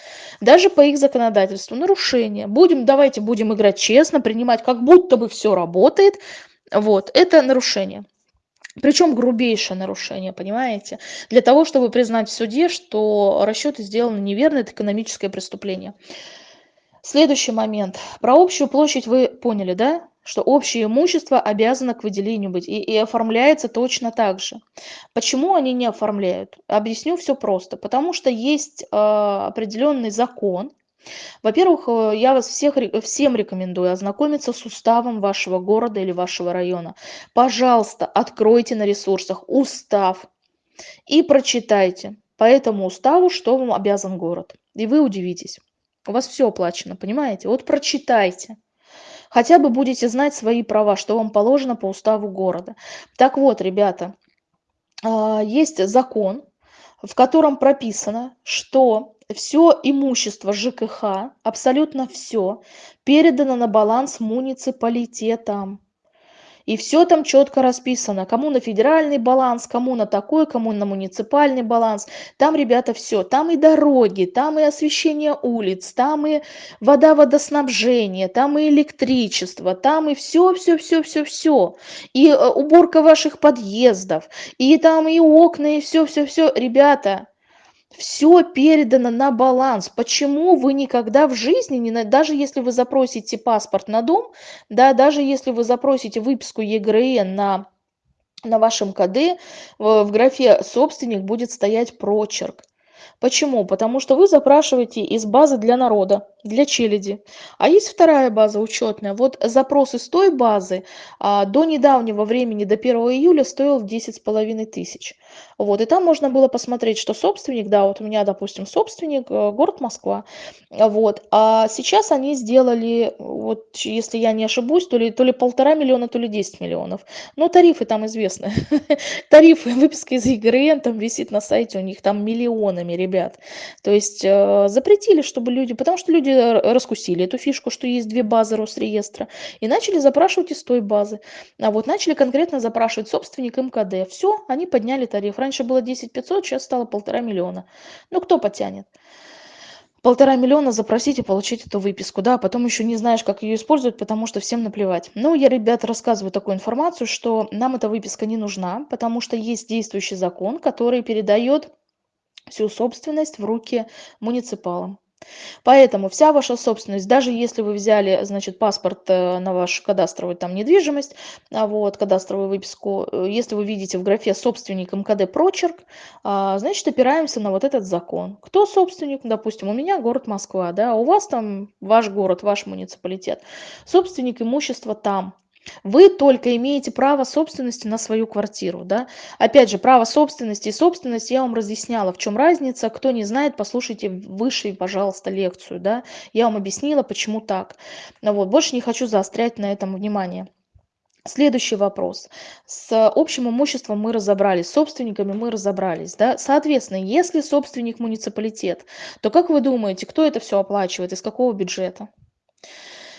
Даже по их законодательству нарушение. Будем, давайте будем играть честно, принимать как будто бы все работает. Вот, это нарушение. Причем грубейшее нарушение, понимаете? Для того, чтобы признать в суде, что расчеты сделаны неверно, это экономическое преступление. Следующий момент. Про общую площадь вы поняли, да? Что общее имущество обязано к выделению быть и, и оформляется точно так же. Почему они не оформляют? Объясню все просто. Потому что есть э, определенный закон, во-первых, э, я вас всех, всем рекомендую ознакомиться с уставом вашего города или вашего района. Пожалуйста, откройте на ресурсах устав и прочитайте по этому уставу, что вам обязан город. И вы удивитесь. У вас все оплачено, понимаете? Вот прочитайте. Хотя бы будете знать свои права, что вам положено по уставу города. Так вот, ребята, а, есть закон, в котором прописано, что все имущество ЖКХ, абсолютно все, передано на баланс муниципалитетам. И все там четко расписано, кому на федеральный баланс, кому на такой, кому на муниципальный баланс. Там, ребята, все. Там и дороги, там и освещение улиц, там и вода, водоснабжение, там и электричество, там и все, все, все, все, все. И э, уборка ваших подъездов, и там и окна, и все, все, все. Ребята, все передано на баланс. Почему вы никогда в жизни, не, даже если вы запросите паспорт на дом, да, даже если вы запросите выписку ЕГРН на, на вашем КД, в, графе «собственник» будет стоять прочерк. Почему? Потому что вы запрашиваете из базы для народа, для челяди. А есть вторая база учетная. Вот запрос из той базы а, до недавнего времени, до 1 июля, стоил 10,5 тысяч. Вот, и там можно было посмотреть, что собственник, да, вот у меня, допустим, собственник, э, город Москва. Вот, а сейчас они сделали, вот, если я не ошибусь, то ли, то ли полтора миллиона, то ли 10 миллионов. Но тарифы там известны. Тарифы, выписка из ЕГРН там висит на сайте, у них там миллионами, ребят. То есть э, запретили, чтобы люди, потому что люди раскусили эту фишку, что есть две базы Росреестра, и начали запрашивать из той базы. А вот начали конкретно запрашивать собственник МКД. Все, они подняли тариф. Раньше было 10 500, сейчас стало полтора миллиона. Ну, кто потянет? полтора миллиона запросить и получить эту выписку, да, а потом еще не знаешь, как ее использовать, потому что всем наплевать. Ну, я, ребята, рассказываю такую информацию, что нам эта выписка не нужна, потому что есть действующий закон, который передает всю собственность в руки муниципалам. Поэтому вся ваша собственность, даже если вы взяли, значит, паспорт э, на вашу кадастровую там недвижимость, а вот, кадастровую выписку, э, если вы видите в графе собственник МКД прочерк, а, значит, опираемся на вот этот закон. Кто собственник? Допустим, у меня город Москва, да, у вас там ваш город, ваш муниципалитет. Собственник имущества там. Вы только имеете право собственности на свою квартиру, да. Опять же, право собственности и собственность я вам разъясняла, в чем разница. Кто не знает, послушайте выше, пожалуйста, лекцию, да. Я вам объяснила, почему так. Вот, больше не хочу заострять на этом внимание. Следующий вопрос. С общим имуществом мы разобрались, с собственниками мы разобрались. Да? Соответственно, если собственник муниципалитет, то как вы думаете, кто это все оплачивает, из какого бюджета?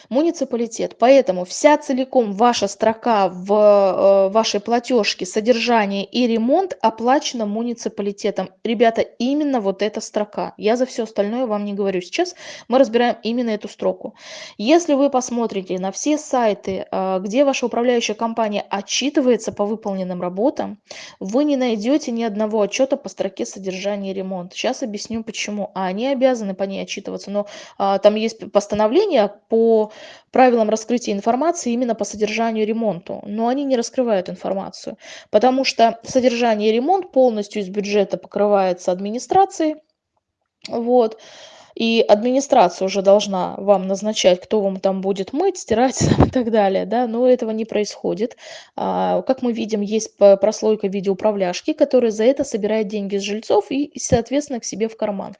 Муниципалитет. Поэтому вся целиком ваша строка в э, вашей платежке содержание и ремонт оплачена муниципалитетом. Ребята, именно вот эта строка. Я за все остальное вам не говорю. Сейчас мы разбираем именно эту строку. Если вы посмотрите на все сайты, э, где ваша управляющая компания отчитывается по выполненным работам, вы не найдете ни одного отчета по строке содержания и ремонт. Сейчас объясню почему. А они обязаны по ней отчитываться, но а, там есть постановление по правилам раскрытия информации именно по содержанию и ремонту, но они не раскрывают информацию, потому что содержание и ремонт полностью из бюджета покрывается администрацией, вот, и администрация уже должна вам назначать, кто вам там будет мыть, стирать и так далее, да, но этого не происходит. А, как мы видим, есть прослойка видеоуправляшки, которая за это собирает деньги с жильцов и, соответственно, к себе в карман.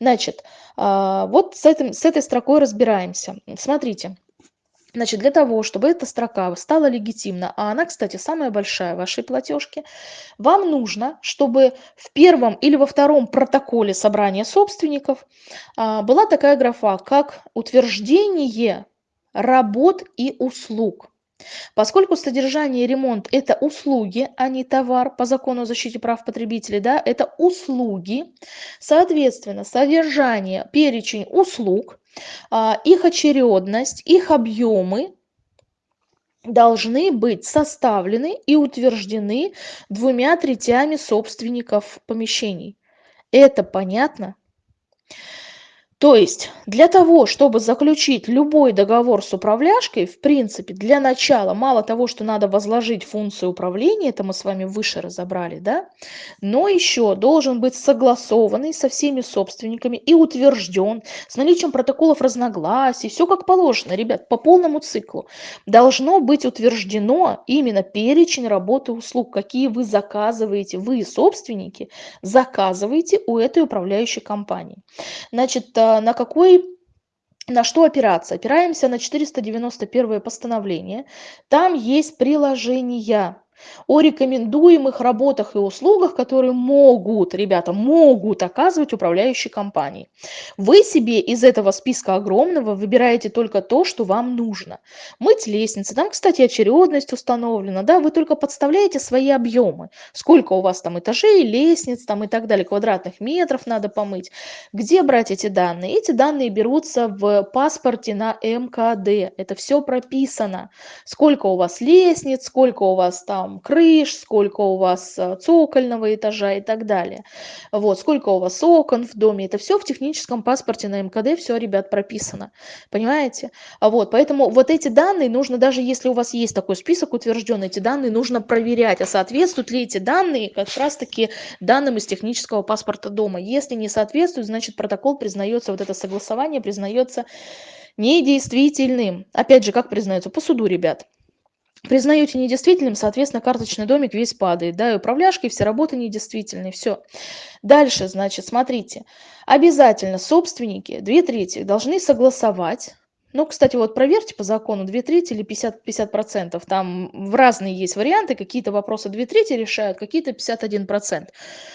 Значит, а, вот с, этим, с этой строкой разбираемся. Смотрите. Значит, для того, чтобы эта строка стала легитимна, а она, кстати, самая большая в вашей платежке, вам нужно, чтобы в первом или во втором протоколе собрания собственников а, была такая графа, как утверждение работ и услуг. Поскольку содержание и ремонт – это услуги, а не товар по закону о защите прав потребителей, да, это услуги, соответственно, содержание, перечень услуг, их очередность, их объемы должны быть составлены и утверждены двумя третями собственников помещений. Это понятно? То есть для того, чтобы заключить любой договор с управляшкой, в принципе, для начала мало того, что надо возложить функцию управления, это мы с вами выше разобрали, да, но еще должен быть согласованный со всеми собственниками и утвержден с наличием протоколов разногласий, все как положено, ребят, по полному циклу. Должно быть утверждено именно перечень работы услуг, какие вы заказываете, вы, собственники, заказываете у этой управляющей компании. Значит, а, на какой на что опираться? Опираемся на 491 постановление. Там есть приложения о рекомендуемых работах и услугах, которые могут, ребята, могут оказывать управляющие компании. Вы себе из этого списка огромного выбираете только то, что вам нужно. Мыть лестницы, там, кстати, очередность установлена, да, вы только подставляете свои объемы. Сколько у вас там этажей, лестниц там и так далее, квадратных метров надо помыть. Где брать эти данные? Эти данные берутся в паспорте на МКД. Это все прописано. Сколько у вас лестниц, сколько у вас там там крыш, сколько у вас э, цокольного этажа и так далее. Вот, сколько у вас окон в доме. Это все в техническом паспорте на МКД, все, ребят, прописано. Понимаете? А вот, поэтому вот эти данные нужно, даже если у вас есть такой список утвержденный, эти данные нужно проверять, а соответствуют ли эти данные как раз-таки данным из технического паспорта дома. Если не соответствует, значит протокол признается, вот это согласование признается недействительным. Опять же, как признается? По суду, ребят признаете недействительным, соответственно, карточный домик весь падает, да, и управляшки, все работы недействительные, все. Дальше, значит, смотрите, обязательно собственники, две трети, должны согласовать ну, кстати, вот проверьте по закону 2 трети или 50, 50%. Там в разные есть варианты, какие-то вопросы 2 трети решают, какие-то 51%.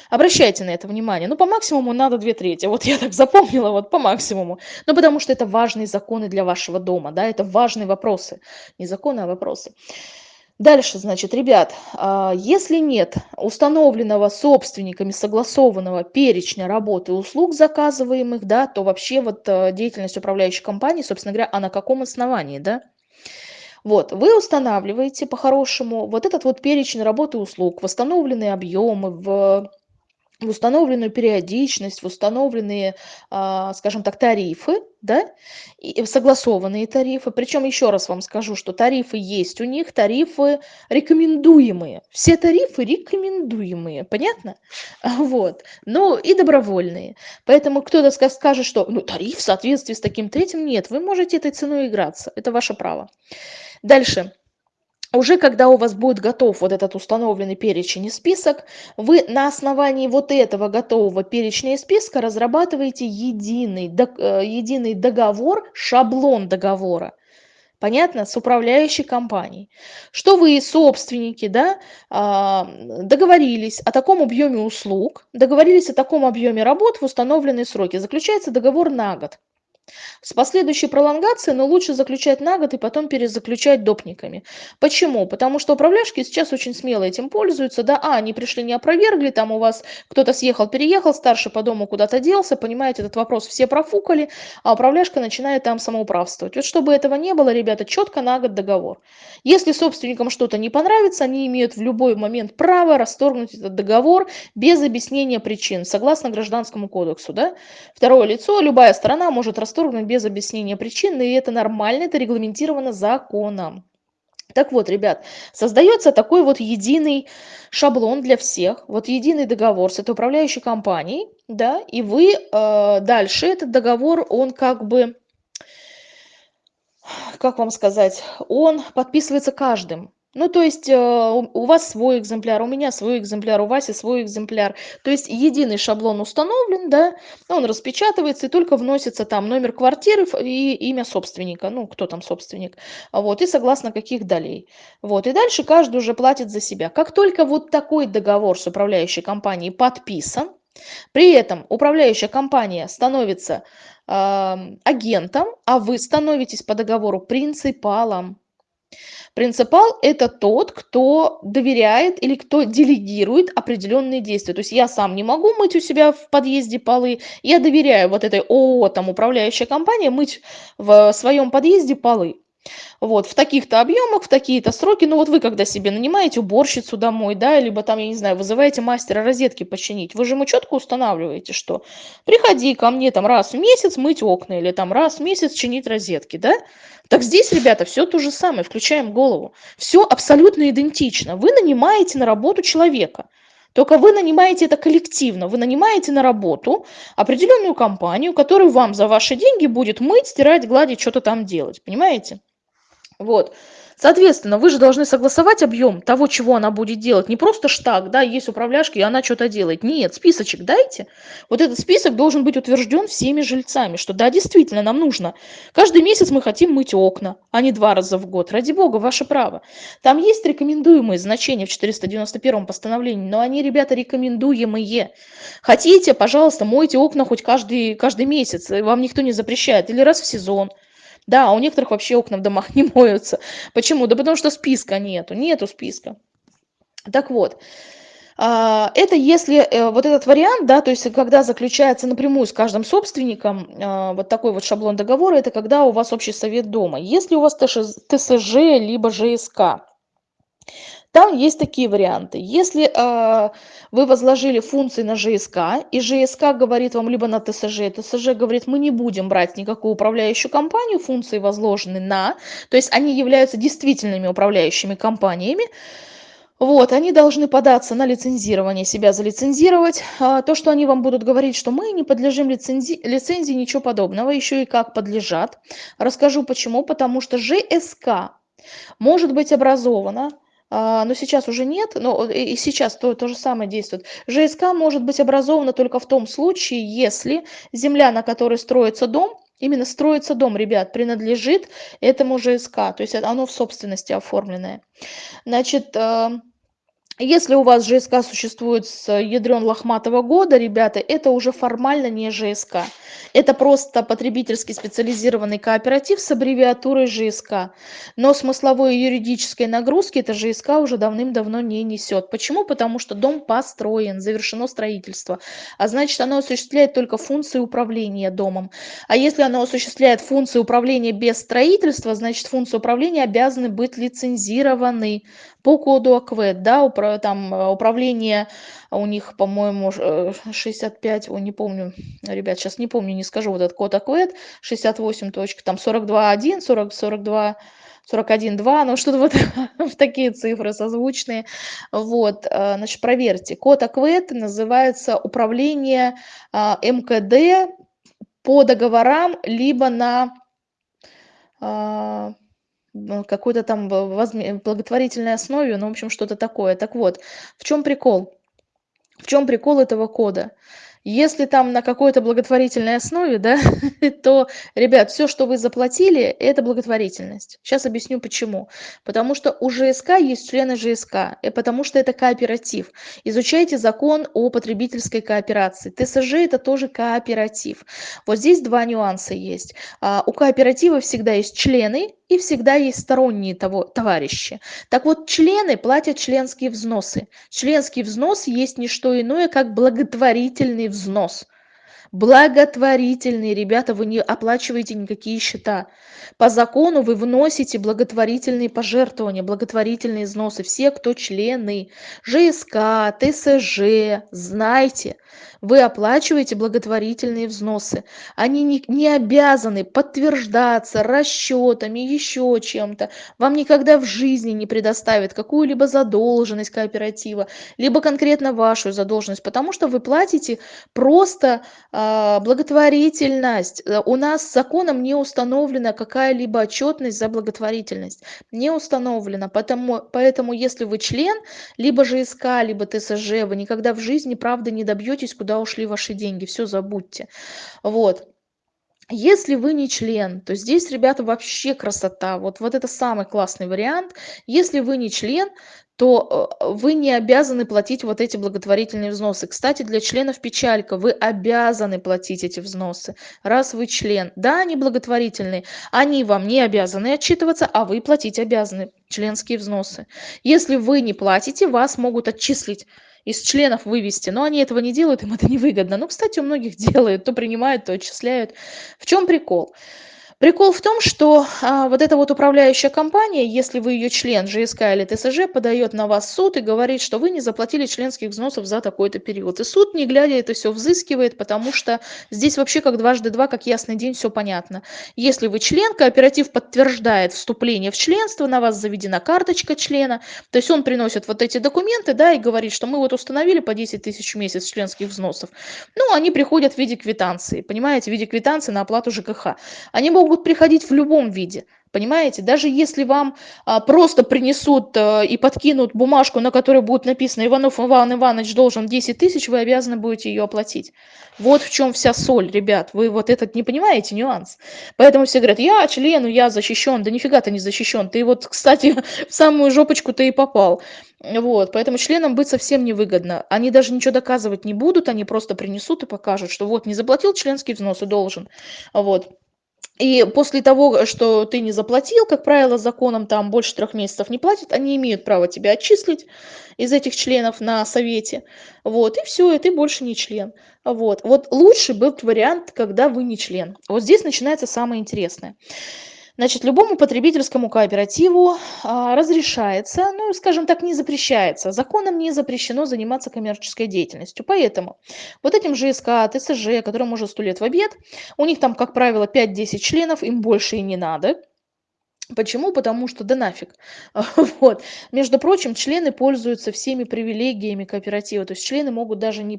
Обращайте на это внимание. Ну, по максимуму надо 2 трети. Вот я так запомнила, вот по максимуму. Ну, потому что это важные законы для вашего дома, да, это важные вопросы. Не законы, а вопросы. Дальше, значит, ребят, а, если нет установленного собственниками согласованного перечня работы и услуг заказываемых, да, то вообще вот э, деятельность управляющей компании, собственно говоря, а на каком основании, да? Вот, вы устанавливаете по-хорошему вот этот вот перечень работы и услуг, восстановленные объемы, в в установленную периодичность, в установленные, а, скажем так, тарифы, да, и согласованные тарифы. Причем еще раз вам скажу, что тарифы есть у них, тарифы рекомендуемые. Все тарифы рекомендуемые, понятно? Вот. Ну и добровольные. Поэтому кто-то скажет, что ну, тариф в соответствии с таким третьим, нет, вы можете этой ценой играться, это ваше право. Дальше уже когда у вас будет готов вот этот установленный перечень и список, вы на основании вот этого готового перечня и списка разрабатываете единый, э, единый договор, шаблон договора. Понятно? С управляющей компанией. Что вы, собственники, да, а, договорились о таком объеме услуг, договорились о таком объеме работ в установленные сроки. Заключается договор на год. С последующей пролонгацией, но лучше заключать на год и потом перезаключать допниками. Почему? Потому что управляшки сейчас очень смело этим пользуются. Да, а, они пришли не опровергли, там у вас кто-то съехал, переехал, старший по дому куда-то делся, понимаете, этот вопрос все профукали, а управляшка начинает там самоуправствовать. Вот чтобы этого не было, ребята, четко на год договор. Если собственникам что-то не понравится, они имеют в любой момент право расторгнуть этот договор без объяснения причин, согласно Гражданскому кодексу. Да? Второе лицо, любая сторона может расторгнуть расторгнут без объяснения причин, и это нормально, это регламентировано законом. Так вот, ребят, создается такой вот единый шаблон для всех, вот единый договор с этой управляющей компанией, да, и вы э, дальше этот договор, он как бы, как вам сказать, он подписывается каждым, ну, то есть э, у вас свой экземпляр, у меня свой экземпляр, у Васи свой экземпляр. То есть единый шаблон установлен, да, он распечатывается и только вносится там номер квартиры и имя собственника, ну, кто там собственник, вот, и согласно каких долей. Вот, и дальше каждый уже платит за себя. Как только вот такой договор с управляющей компанией подписан, при этом управляющая компания становится э, агентом, а вы становитесь по договору принципалом. Принципал – это тот, кто доверяет или кто делегирует определенные действия. То есть я сам не могу мыть у себя в подъезде полы, я доверяю вот этой ООО, там, управляющей компании, мыть в своем подъезде полы. Вот, в таких-то объемах, в такие-то сроки. Ну вот вы когда себе нанимаете уборщицу домой, да, либо там, я не знаю, вызываете мастера розетки починить, вы же ему четко устанавливаете, что приходи ко мне там раз в месяц мыть окна или там раз в месяц чинить розетки, да? Так здесь, ребята, все то же самое, включаем голову. Все абсолютно идентично. Вы нанимаете на работу человека. Только вы нанимаете это коллективно. Вы нанимаете на работу определенную компанию, которая вам за ваши деньги будет мыть, стирать, гладить, что-то там делать. Понимаете? Вот. Соответственно, вы же должны согласовать объем того, чего она будет делать. Не просто штаг, да, есть управляшки, и она что-то делает. Нет, списочек дайте. Вот этот список должен быть утвержден всеми жильцами, что да, действительно, нам нужно. Каждый месяц мы хотим мыть окна, а не два раза в год. Ради бога, ваше право. Там есть рекомендуемые значения в 491 постановлении, но они, ребята, рекомендуемые. Хотите, пожалуйста, мойте окна хоть каждый, каждый месяц, вам никто не запрещает, или раз в сезон. Да, а у некоторых вообще окна в домах не моются. Почему? Да потому что списка нету, нету списка. Так вот, а, это если э, вот этот вариант, да, то есть когда заключается напрямую с каждым собственником а, вот такой вот шаблон договора, это когда у вас общий совет дома. Если у вас ТСЖ либо ЖСК, там есть такие варианты. Если вы возложили функции на ЖСК, и ЖСК говорит вам либо на ТСЖ, ТСЖ говорит, мы не будем брать никакую управляющую компанию, функции возложены на, то есть они являются действительными управляющими компаниями, вот, они должны податься на лицензирование, себя залицензировать. А, то, что они вам будут говорить, что мы не подлежим лицензии, лицензии, ничего подобного, еще и как подлежат. Расскажу почему. Потому что ЖСК может быть образована но сейчас уже нет, но и сейчас то, то же самое действует. ЖСК может быть образована только в том случае, если земля, на которой строится дом, именно строится дом, ребят, принадлежит этому ЖСК, то есть оно в собственности оформленное. Значит, а, если у вас ЖСК существует с ядрен лохматого года, ребята, это уже формально не ЖСК. Это просто потребительский специализированный кооператив с аббревиатурой ЖСК. Но смысловой и юридической нагрузки это ЖСК уже давным-давно не несет. Почему? Потому что дом построен, завершено строительство. А значит, оно осуществляет только функции управления домом. А если оно осуществляет функции управления без строительства, значит, функции управления обязаны быть лицензированы по коду АКВЭД, да, там э, управление у них, по-моему, 65, э, ой, не помню, ребят, сейчас не помню, не скажу, вот этот код АКВЭД, 68 точка, там 42.1, 40, 42, 41.2, ну что-то вот в такие цифры созвучные. Вот, э, значит, проверьте. Код АКВЭД называется управление МКД по договорам, либо на какой-то там благотворительной основе, ну, в общем, что-то такое. Так вот, в чем прикол? В чем прикол этого кода? Если там на какой-то благотворительной основе, да, то, ребят, все, что вы заплатили, это благотворительность. Сейчас объясню почему. Потому что у ЖСК есть члены ЖСК, и потому что это кооператив. Изучайте закон о потребительской кооперации. ТСЖ это тоже кооператив. Вот здесь два нюанса есть. А, у кооператива всегда есть члены, и всегда есть сторонние того, товарищи. Так вот, члены платят членские взносы. Членский взнос есть не что иное, как благотворительный взнос. Благотворительные, ребята, вы не оплачиваете никакие счета. По закону вы вносите благотворительные пожертвования, благотворительные взносы. Все, кто члены ЖСК, ТСЖ, знайте, вы оплачиваете благотворительные взносы. Они не, не обязаны подтверждаться расчетами, еще чем-то. Вам никогда в жизни не предоставят какую-либо задолженность кооператива, либо конкретно вашу задолженность, потому что вы платите просто э, благотворительность. У нас законом не установлена какая-либо отчетность за благотворительность. Не установлена. Поэтому, поэтому если вы член, либо ЖСК, либо ТСЖ, вы никогда в жизни, правда, не добьетесь куда ушли ваши деньги, все забудьте. Вот. Если вы не член, то здесь, ребята, вообще красота. Вот, вот это самый классный вариант. Если вы не член, то э, вы не обязаны платить вот эти благотворительные взносы. Кстати, для членов печалька, вы обязаны платить эти взносы, раз вы член. Да, они благотворительные, они вам не обязаны отчитываться, а вы платить обязаны членские взносы. Если вы не платите, вас могут отчислить из членов вывести, но они этого не делают, им это невыгодно. Ну, кстати, у многих делают, то принимают, то отчисляют. В чем прикол? Прикол в том, что а, вот эта вот управляющая компания, если вы ее член ЖСК или ТСЖ, подает на вас суд и говорит, что вы не заплатили членских взносов за такой-то период. И суд, не глядя, это все взыскивает, потому что здесь вообще как дважды два, как ясный день, все понятно. Если вы член, кооператив подтверждает вступление в членство, на вас заведена карточка члена, то есть он приносит вот эти документы, да, и говорит, что мы вот установили по 10 тысяч в месяц членских взносов. Ну, они приходят в виде квитанции, понимаете, в виде квитанции на оплату ЖКХ. Они могут могут приходить в любом виде. Понимаете? Даже если вам а, просто принесут а, и подкинут бумажку, на которой будет написано «Иванов Иван Иванович должен 10 тысяч», вы обязаны будете ее оплатить. Вот в чем вся соль, ребят. Вы вот этот не понимаете нюанс. Поэтому все говорят «Я члену, я защищен». Да нифига ты не защищен. Ты вот, кстати, в самую жопочку ты и попал. Вот, поэтому членам быть совсем невыгодно. Они даже ничего доказывать не будут, они просто принесут и покажут, что вот не заплатил членский взнос и должен. Вот. И после того, что ты не заплатил, как правило, законом там больше трех месяцев не платят, они имеют право тебя отчислить из этих членов на совете. Вот, и все, и ты больше не член. Вот, вот лучше был вариант, когда вы не член. Вот здесь начинается самое интересное. Значит, любому потребительскому кооперативу а, разрешается, ну, скажем так, не запрещается. Законом не запрещено заниматься коммерческой деятельностью. Поэтому вот этим ЖСК, ТСЖ, которым уже сто лет в обед, у них там, как правило, 5-10 членов, им больше и не надо. Почему? Потому что да нафиг. Вот. Между прочим, члены пользуются всеми привилегиями кооператива. То есть члены могут даже не,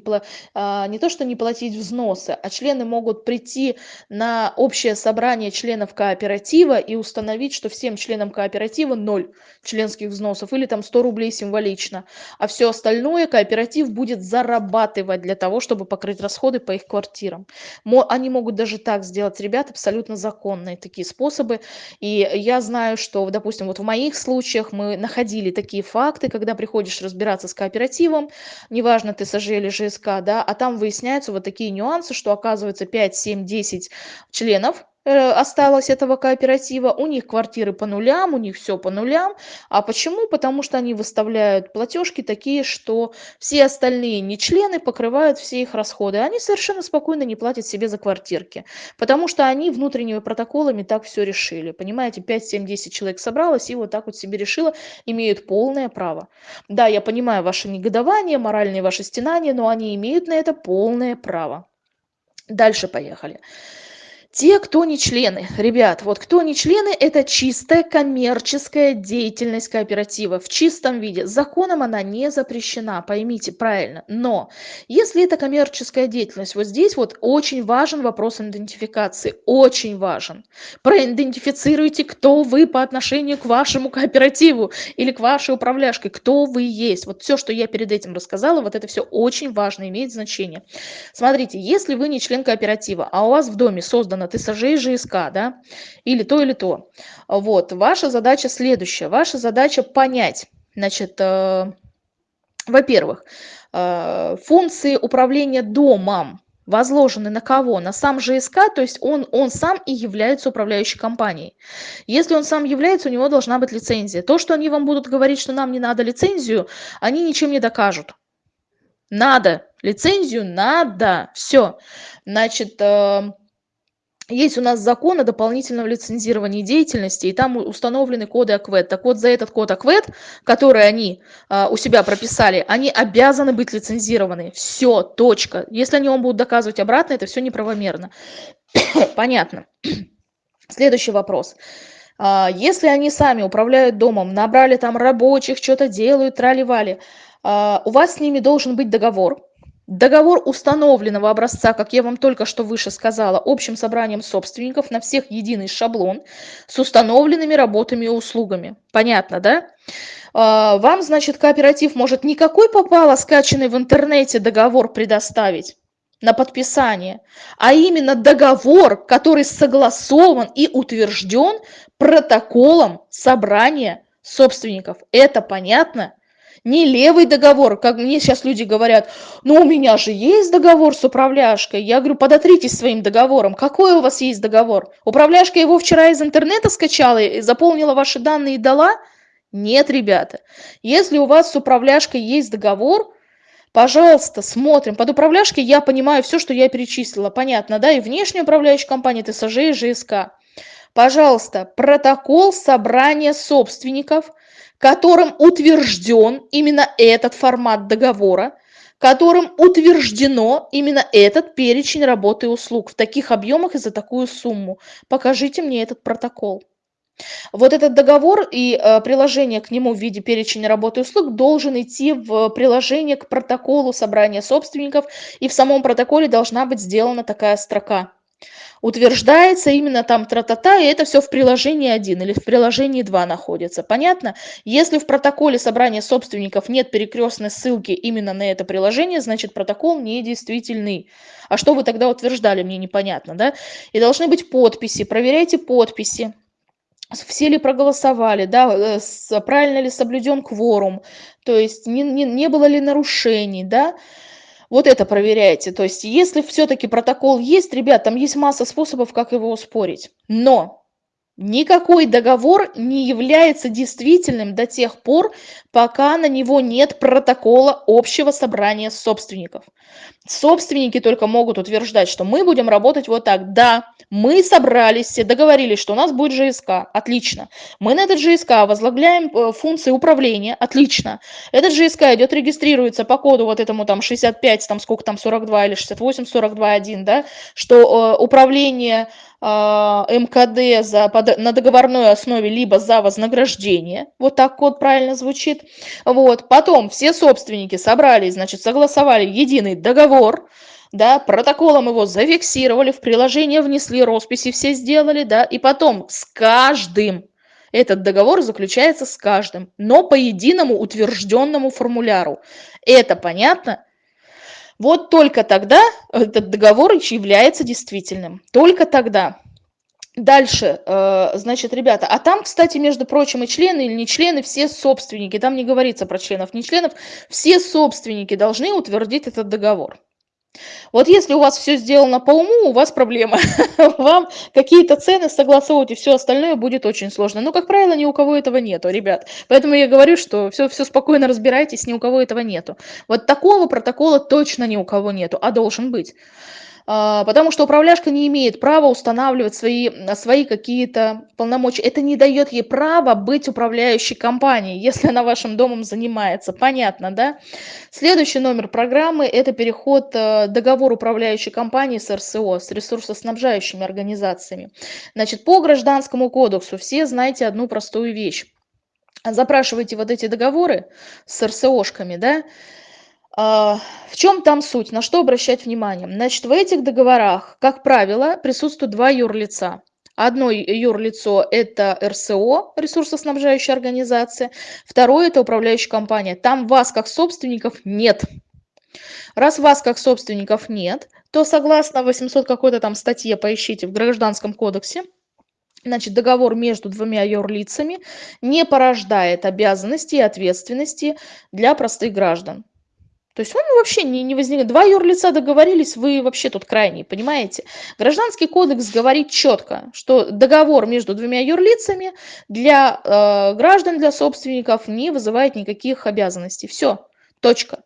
а, не то, что не платить взносы, а члены могут прийти на общее собрание членов кооператива и установить, что всем членам кооператива ноль членских взносов или там 100 рублей символично. А все остальное кооператив будет зарабатывать для того, чтобы покрыть расходы по их квартирам. Они могут даже так сделать, ребят, абсолютно законные такие способы. И я знаю, что, допустим, вот в моих случаях мы находили такие факты, когда приходишь разбираться с кооперативом, неважно, ты ТСЖ или ЖСК, да, а там выясняются вот такие нюансы, что оказывается 5, 7, 10 членов осталось этого кооператива, у них квартиры по нулям, у них все по нулям. А почему? Потому что они выставляют платежки такие, что все остальные не члены покрывают все их расходы. Они совершенно спокойно не платят себе за квартирки, потому что они внутренними протоколами так все решили. Понимаете, 5, 7, 10 человек собралось и вот так вот себе решило, имеют полное право. Да, я понимаю ваше негодование, моральные ваши стенания, но они имеют на это полное право. Дальше поехали. Те, кто не члены, ребят, вот кто не члены, это чистая коммерческая деятельность кооператива в чистом виде. Законом она не запрещена, поймите правильно. Но если это коммерческая деятельность, вот здесь вот очень важен вопрос идентификации, очень важен. Проидентифицируйте, кто вы по отношению к вашему кооперативу или к вашей управляшке, кто вы есть. Вот все, что я перед этим рассказала, вот это все очень важно, имеет значение. Смотрите, если вы не член кооператива, а у вас в доме создан ТСЖ и ЖСК, да, или то, или то. Вот, ваша задача следующая. Ваша задача понять, значит, э, во-первых, э, функции управления домом возложены на кого? На сам ЖСК, то есть он, он сам и является управляющей компанией. Если он сам является, у него должна быть лицензия. То, что они вам будут говорить, что нам не надо лицензию, они ничем не докажут. Надо. Лицензию надо. Все. Значит, э, есть у нас закон о дополнительном лицензировании деятельности, и там установлены коды АКВЭД. Так вот, за этот код АКВЭД, который они а, у себя прописали, они обязаны быть лицензированы. Все, точка. Если они вам будут доказывать обратно, это все неправомерно. Понятно. Следующий вопрос. А, если они сами управляют домом, набрали там рабочих, что-то делают, трали-вали, а, у вас с ними должен быть договор, Договор установленного образца, как я вам только что выше сказала, общим собранием собственников на всех единый шаблон с установленными работами и услугами. Понятно, да? А, вам, значит, кооператив может никакой попало скачанный в интернете договор предоставить на подписание, а именно договор, который согласован и утвержден протоколом собрания собственников. Это понятно? Не левый договор, как мне сейчас люди говорят, ну у меня же есть договор с управляшкой. Я говорю, подотритесь своим договором. Какой у вас есть договор? Управляшка его вчера из интернета скачала и заполнила ваши данные и дала? Нет, ребята. Если у вас с управляшкой есть договор, пожалуйста, смотрим. Под управляшкой я понимаю все, что я перечислила. Понятно, да? И внешняя управляющая компания, ТСЖ и ЖСК. Пожалуйста, протокол собрания собственников – которым утвержден именно этот формат договора, которым утверждено именно этот перечень работы и услуг в таких объемах и за такую сумму. Покажите мне этот протокол. Вот этот договор и э, приложение к нему в виде перечня работы и услуг должен идти в приложение к протоколу собрания собственников, и в самом протоколе должна быть сделана такая строка утверждается именно там тра-та-та, и это все в приложении 1 или в приложении 2 находится. Понятно? Если в протоколе собрания собственников нет перекрестной ссылки именно на это приложение, значит протокол недействительный. А что вы тогда утверждали, мне непонятно, да? И должны быть подписи, проверяйте подписи все ли проголосовали, да, э, правильно ли соблюден кворум, то есть не, не, не было ли нарушений, да, вот это проверяйте. То есть, если все-таки протокол есть, ребят, там есть масса способов, как его успорить. Но Никакой договор не является действительным до тех пор, пока на него нет протокола общего собрания собственников. Собственники только могут утверждать, что мы будем работать вот так. Да, мы собрались, все договорились, что у нас будет ЖСК. Отлично. Мы на этот ЖСК возглавляем э, функции управления. Отлично. Этот ЖСК идет, регистрируется по коду вот этому там 65, там сколько там 42 или 68, 42, 1, да, что э, управление МКД за, на договорной основе, либо за вознаграждение. Вот так код правильно звучит. Вот. Потом все собственники собрались, значит, согласовали единый договор, да, протоколом его зафиксировали, в приложение внесли росписи, все сделали, да, и потом с каждым этот договор заключается с каждым, но по единому утвержденному формуляру. Это понятно? Вот только тогда этот договор является действительным. Только тогда. Дальше, э, значит, ребята, а там, кстати, между прочим, и члены или не члены, все собственники, там не говорится про членов, не членов, все собственники должны утвердить этот договор. Вот если у вас все сделано по уму, у вас проблема. Вам какие-то цены согласовывать и все остальное будет очень сложно. Но, как правило, ни у кого этого нету, ребят. Поэтому я говорю, что все, все спокойно разбирайтесь, ни у кого этого нету. Вот такого протокола точно ни у кого нету, а должен быть. А, потому что управляшка не имеет права устанавливать свои, свои какие-то полномочия. Это не дает ей права быть управляющей компанией, если она вашим домом занимается. Понятно, да? Следующий номер программы – это переход э, договор управляющей компании с РСО, с ресурсоснабжающими организациями. Значит, по гражданскому кодексу все знаете одну простую вещь. Запрашивайте вот эти договоры с РСОшками, да, в чем там суть? На что обращать внимание? Значит, в этих договорах, как правило, присутствуют два юрлица. Одно юрлицо – это РСО, ресурсоснабжающая организация. Второе – это управляющая компания. Там вас как собственников нет. Раз вас как собственников нет, то согласно 800 какой-то там статье, поищите в Гражданском кодексе, значит, договор между двумя юрлицами не порождает обязанности и ответственности для простых граждан. То есть он вообще не, не возникает. Два юрлица договорились, вы вообще тут крайний, понимаете? Гражданский кодекс говорит четко, что договор между двумя юрлицами для э, граждан, для собственников не вызывает никаких обязанностей. Все, точка.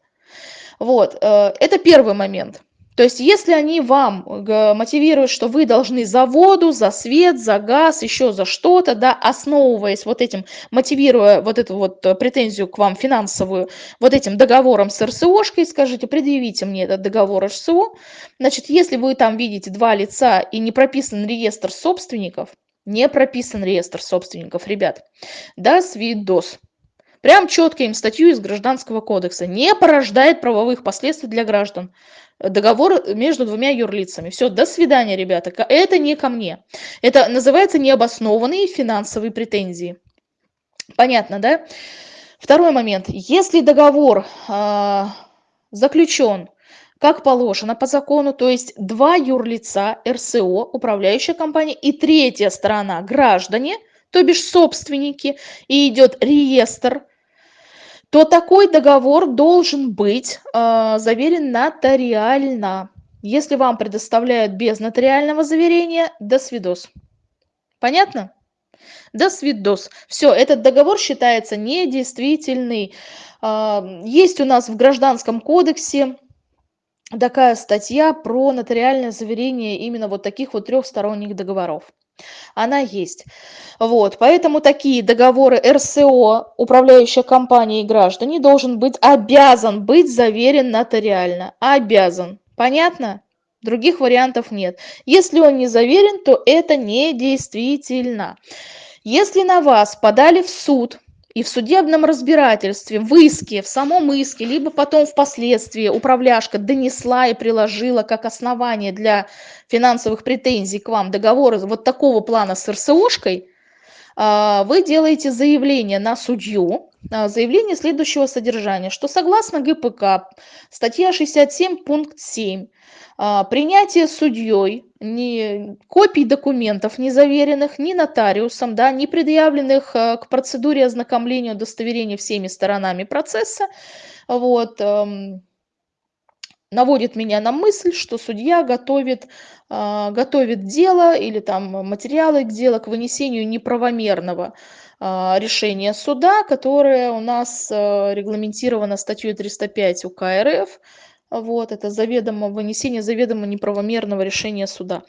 Вот, э, это первый момент. То есть если они вам э, мотивируют, что вы должны за воду, за свет, за газ, еще за что-то, да, основываясь вот этим, мотивируя вот эту вот э, претензию к вам финансовую, вот этим договором с РСОшкой, скажите, предъявите мне этот договор РСО, значит, если вы там видите два лица и не прописан реестр собственников, не прописан реестр собственников, ребят, да, свидос. Прям четко им статью из Гражданского кодекса. Не порождает правовых последствий для граждан договор между двумя юрлицами. Все, до свидания, ребята. Это не ко мне. Это называется необоснованные финансовые претензии. Понятно, да? Второй момент. Если договор э, заключен как положено по закону, то есть два юрлица РСО, управляющая компания, и третья сторона граждане, то бишь собственники, и идет реестр то такой договор должен быть э, заверен нотариально. Если вам предоставляют без нотариального заверения, до свидос. Понятно? До свидос. Все, этот договор считается недействительный. Э, есть у нас в Гражданском кодексе такая статья про нотариальное заверение именно вот таких вот трехсторонних договоров она есть. Вот, поэтому такие договоры РСО, управляющая компания и граждане, должен быть обязан быть заверен нотариально. Обязан. Понятно? Других вариантов нет. Если он не заверен, то это недействительно. Если на вас подали в суд и в судебном разбирательстве, в иске, в самом иске, либо потом впоследствии управляшка донесла и приложила как основание для финансовых претензий к вам договор вот такого плана с РСОшкой, а, вы делаете заявление на судью, а, заявление следующего содержания, что согласно ГПК, статья 67, пункт 7, а, принятие судьей ни копий документов, не заверенных ни нотариусом, да, не предъявленных э, к процедуре ознакомления удостоверения всеми сторонами процесса, вот, эм, наводит меня на мысль, что судья готовит, а, готовит дело или там материалы к делу к вынесению неправомерного а, решения суда, которое у нас э, регламентировано статьей 305 УК РФ, вот, это заведомо вынесение заведомо неправомерного решения суда.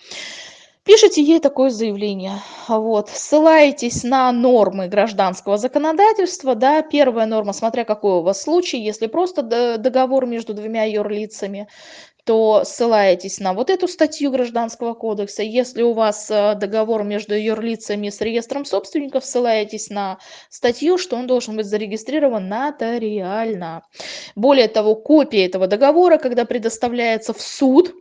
Пишите ей такое заявление, вот, ссылаетесь на нормы гражданского законодательства, да, первая норма, смотря какой у вас случай, если просто договор между двумя юрлицами, то ссылаетесь на вот эту статью Гражданского кодекса. Если у вас э, договор между юрлицами с реестром собственников, ссылаетесь на статью, что он должен быть зарегистрирован нотариально. Более того, копия этого договора, когда предоставляется в суд,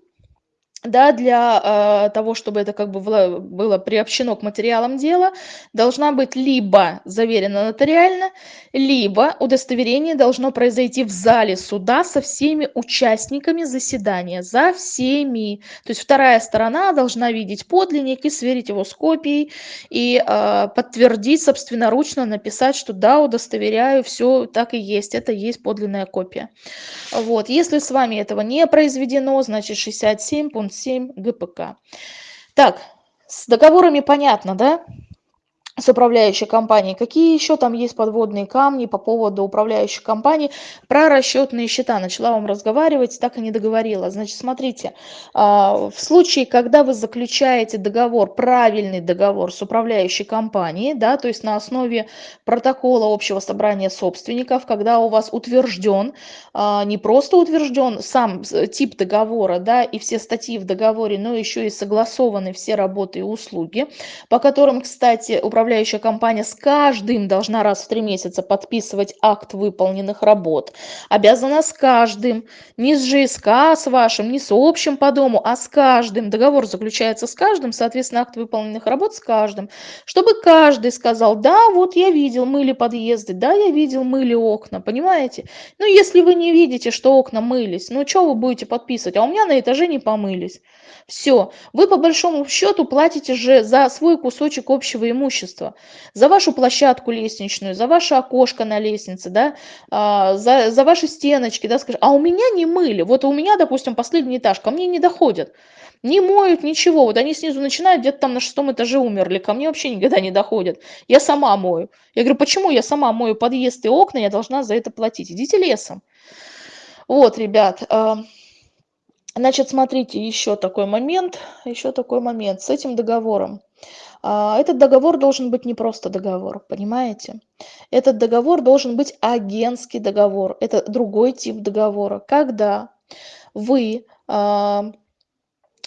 да, для э, того, чтобы это как бы было, было приобщено к материалам дела, должна быть либо заверена нотариально, либо удостоверение должно произойти в зале суда со всеми участниками заседания, за всеми. То есть вторая сторона должна видеть подлинник и сверить его с копией, и э, подтвердить собственноручно, написать, что да, удостоверяю, все так и есть, это есть подлинная копия. Вот. Если с вами этого не произведено, значит 67 пункт 7 ГПК. Так, с договорами понятно, да? С управляющей компанией. Какие еще там есть подводные камни по поводу управляющей компании? Про расчетные счета начала вам разговаривать, так и не договорила. Значит, смотрите, а, в случае, когда вы заключаете договор, правильный договор с управляющей компанией, да, то есть на основе протокола общего собрания собственников, когда у вас утвержден, а, не просто утвержден сам тип договора, да, и все статьи в договоре, но еще и согласованы все работы и услуги, по которым, кстати, управляющая управляющая компания с каждым должна раз в три месяца подписывать акт выполненных работ. Обязана с каждым, не с ЖСК с вашим, не с общим по дому, а с каждым. Договор заключается с каждым, соответственно, акт выполненных работ с каждым. Чтобы каждый сказал, да, вот я видел, мыли подъезды, да, я видел, мыли окна, понимаете? Ну, если вы не видите, что окна мылись, ну, что вы будете подписывать? А у меня на этаже не помылись. Все, вы по большому счету платите же за свой кусочек общего имущества, за вашу площадку лестничную, за ваше окошко на лестнице, да, а, за, за ваши стеночки, да, скажем, а у меня не мыли, вот у меня, допустим, последний этаж, ко мне не доходят, не моют ничего, вот они снизу начинают, где-то там на шестом этаже умерли, ко мне вообще никогда не доходят, я сама мою. Я говорю, почему я сама мою подъезд и окна, я должна за это платить, идите лесом. Вот, ребят, а, Значит, смотрите, еще такой момент, еще такой момент с этим договором. А, этот договор должен быть не просто договор, понимаете? Этот договор должен быть агентский договор. Это другой тип договора. Когда вы а,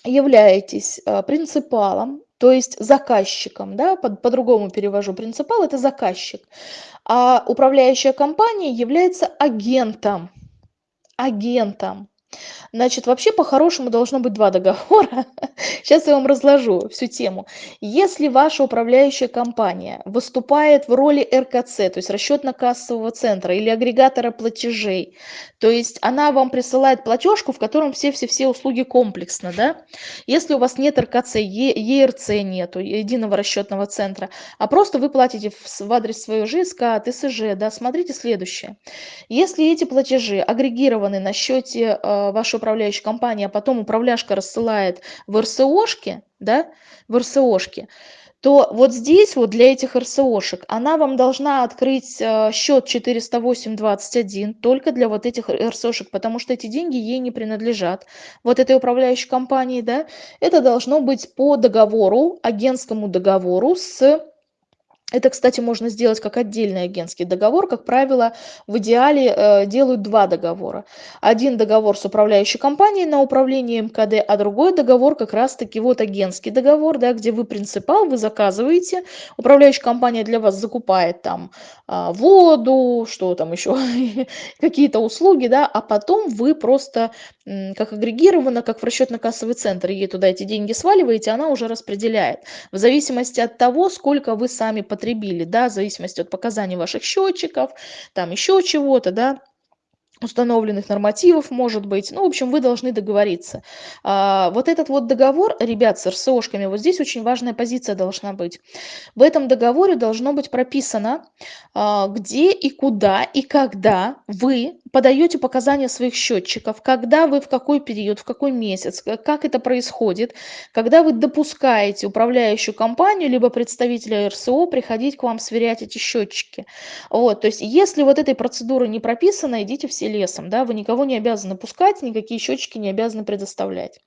являетесь а, принципалом, то есть заказчиком, да, по-другому по перевожу, принципал это заказчик, а управляющая компания является агентом, агентом. Значит, вообще по-хорошему должно быть два договора. Сейчас я вам разложу всю тему. Если ваша управляющая компания выступает в роли РКЦ, то есть расчетно-кассового центра или агрегатора платежей, то есть она вам присылает платежку, в котором все-все-все услуги комплексно, да? Если у вас нет РКЦ, ЕРЦ нету, единого расчетного центра, а просто вы платите в адрес своего ЖСК, ТСЖ, да, смотрите следующее. Если эти платежи агрегированы на счете э, ваша управляющая компания, а потом управляшка рассылает в РСОшки, да, в РСОшки, то вот здесь вот для этих РСОшек она вам должна открыть э, счет 408.21 только для вот этих РСОшек, потому что эти деньги ей не принадлежат. Вот этой управляющей компании, да, это должно быть по договору, агентскому договору с это, кстати, можно сделать как отдельный агентский договор. Как правило, в идеале э, делают два договора. Один договор с управляющей компанией на управление МКД, а другой договор как раз-таки вот агентский договор, да, где вы принципал, вы заказываете, управляющая компания для вас закупает там э, воду, что там еще, какие-то услуги, да, а потом вы просто как агрегировано, как в расчетно-кассовый центр, ей туда эти деньги сваливаете, она уже распределяет. В зависимости от того, сколько вы сами потребили, да, в зависимости от показаний ваших счетчиков, там еще чего-то, да, установленных нормативов, может быть. Ну, в общем, вы должны договориться. А, вот этот вот договор, ребят, с РСОшками, вот здесь очень важная позиция должна быть. В этом договоре должно быть прописано, а, где и куда и когда вы подаете показания своих счетчиков, когда вы в какой период, в какой месяц, как это происходит, когда вы допускаете управляющую компанию либо представителя РСО приходить к вам сверять эти счетчики. Вот, то есть, если вот этой процедуры не прописано, идите все лесом, да, вы никого не обязаны пускать, никакие счетчики не обязаны предоставлять.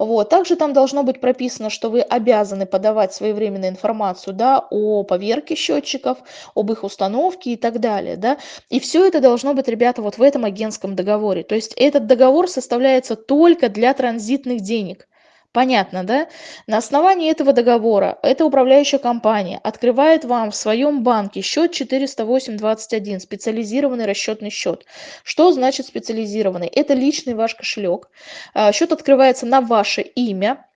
Вот, также там должно быть прописано, что вы обязаны подавать своевременно информацию, да, о поверке счетчиков, об их установке и так далее, да, и все это должно быть, ребята, вот в этом агентском договоре. То есть этот договор составляется только для транзитных денег. Понятно, да? На основании этого договора эта управляющая компания открывает вам в своем банке счет 408.21, специализированный расчетный счет. Что значит специализированный? Это личный ваш кошелек. А, счет открывается на ваше имя,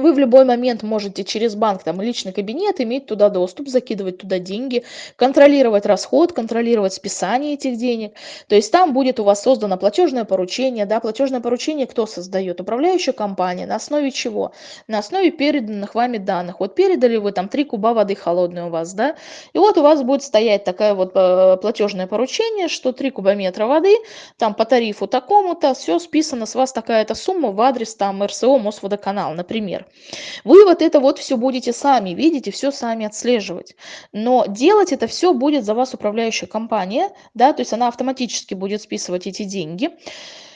вы в любой момент можете через банк, там, личный кабинет иметь туда доступ, закидывать туда деньги, контролировать расход, контролировать списание этих денег. То есть там будет у вас создано платежное поручение, да, платежное поручение кто создает? Управляющая компания. На основе чего? На основе переданных вами данных. Вот передали вы там 3 куба воды холодной у вас, да, и вот у вас будет стоять такое вот э, платежное поручение, что 3 кубометра воды, там по тарифу такому-то, все списано с вас такая-то сумма в адрес там РСО Мосводоканал, например. Вы вот это вот все будете сами видеть и все сами отслеживать. Но делать это все будет за вас управляющая компания, да, то есть она автоматически будет списывать эти деньги.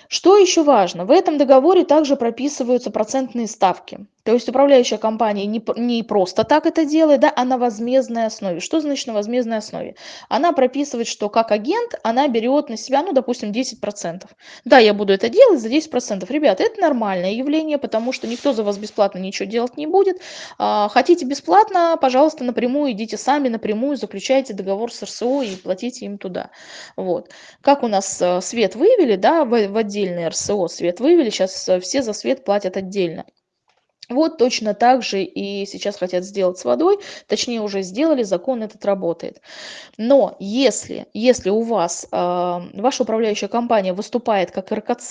Что еще важно? В этом договоре также прописываются процентные ставки. То есть управляющая компания не, не просто так это делает, да, а на возмездной основе. Что значит на возмездной основе? Она прописывает, что как агент она берет на себя, ну, допустим, 10%. Да, я буду это делать за 10%. Ребята, это нормальное явление, потому что никто за вас бесплатно ничего делать не будет. А, хотите бесплатно, пожалуйста, напрямую идите сами, напрямую заключайте договор с РСО и платите им туда. Вот. Как у нас э, свет вывели, да, в, в отдельный РСО свет вывели, сейчас э, все за свет платят отдельно. Вот точно так же и сейчас хотят сделать с водой, точнее уже сделали, закон этот работает. Но если, если у вас, э, ваша управляющая компания выступает как РКЦ,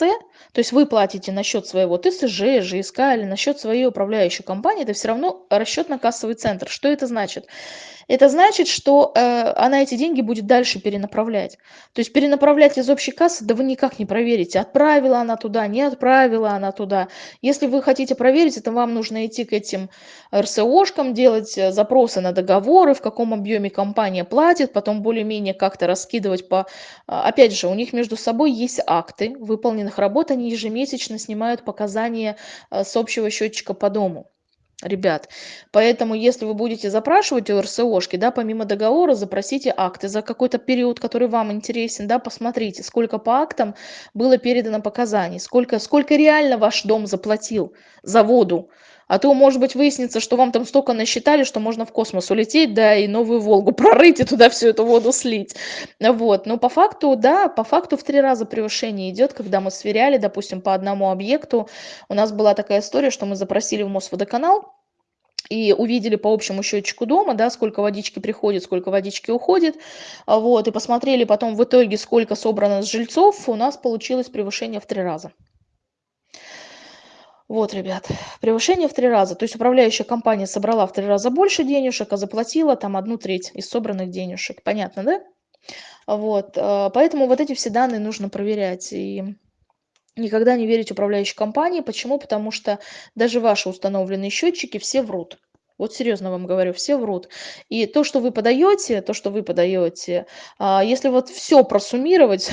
то есть вы платите на счет своего ТСЖ, ЖСК или на счет своей управляющей компании, это все равно расчетно-кассовый центр. Что это значит? Это значит, что э, она эти деньги будет дальше перенаправлять. То есть перенаправлять из общей кассы, да вы никак не проверите, отправила она туда, не отправила она туда. Если вы хотите проверить, это вам нужно идти к этим РСОшкам, делать э, запросы на договоры, в каком объеме компания платит, потом более-менее как-то раскидывать по... А, опять же, у них между собой есть акты выполненных работ, они ежемесячно снимают показания э, с общего счетчика по дому ребят. Поэтому, если вы будете запрашивать у РСОшки, да, помимо договора, запросите акты за какой-то период, который вам интересен, да, посмотрите, сколько по актам было передано показаний, сколько, сколько реально ваш дом заплатил за воду. А то, может быть, выяснится, что вам там столько насчитали, что можно в космос улететь, да, и новую Волгу прорыть, и туда всю эту воду слить. Вот. Но по факту, да, по факту в три раза превышение идет, когда мы сверяли, допустим, по одному объекту. У нас была такая история, что мы запросили в Мосводоканал, и увидели по общему счетчику дома, да, сколько водички приходит, сколько водички уходит, вот, и посмотрели потом в итоге, сколько собрано с жильцов, у нас получилось превышение в три раза. Вот, ребят, превышение в три раза. То есть управляющая компания собрала в три раза больше денежек, а заплатила там одну треть из собранных денежек. Понятно, да? Вот, э, поэтому вот эти все данные нужно проверять. И никогда не верить управляющей компании. Почему? Потому что даже ваши установленные счетчики все врут. Вот серьезно вам говорю, все врут. И то, что вы подаете, то, что вы подаете, а, если вот все просуммировать,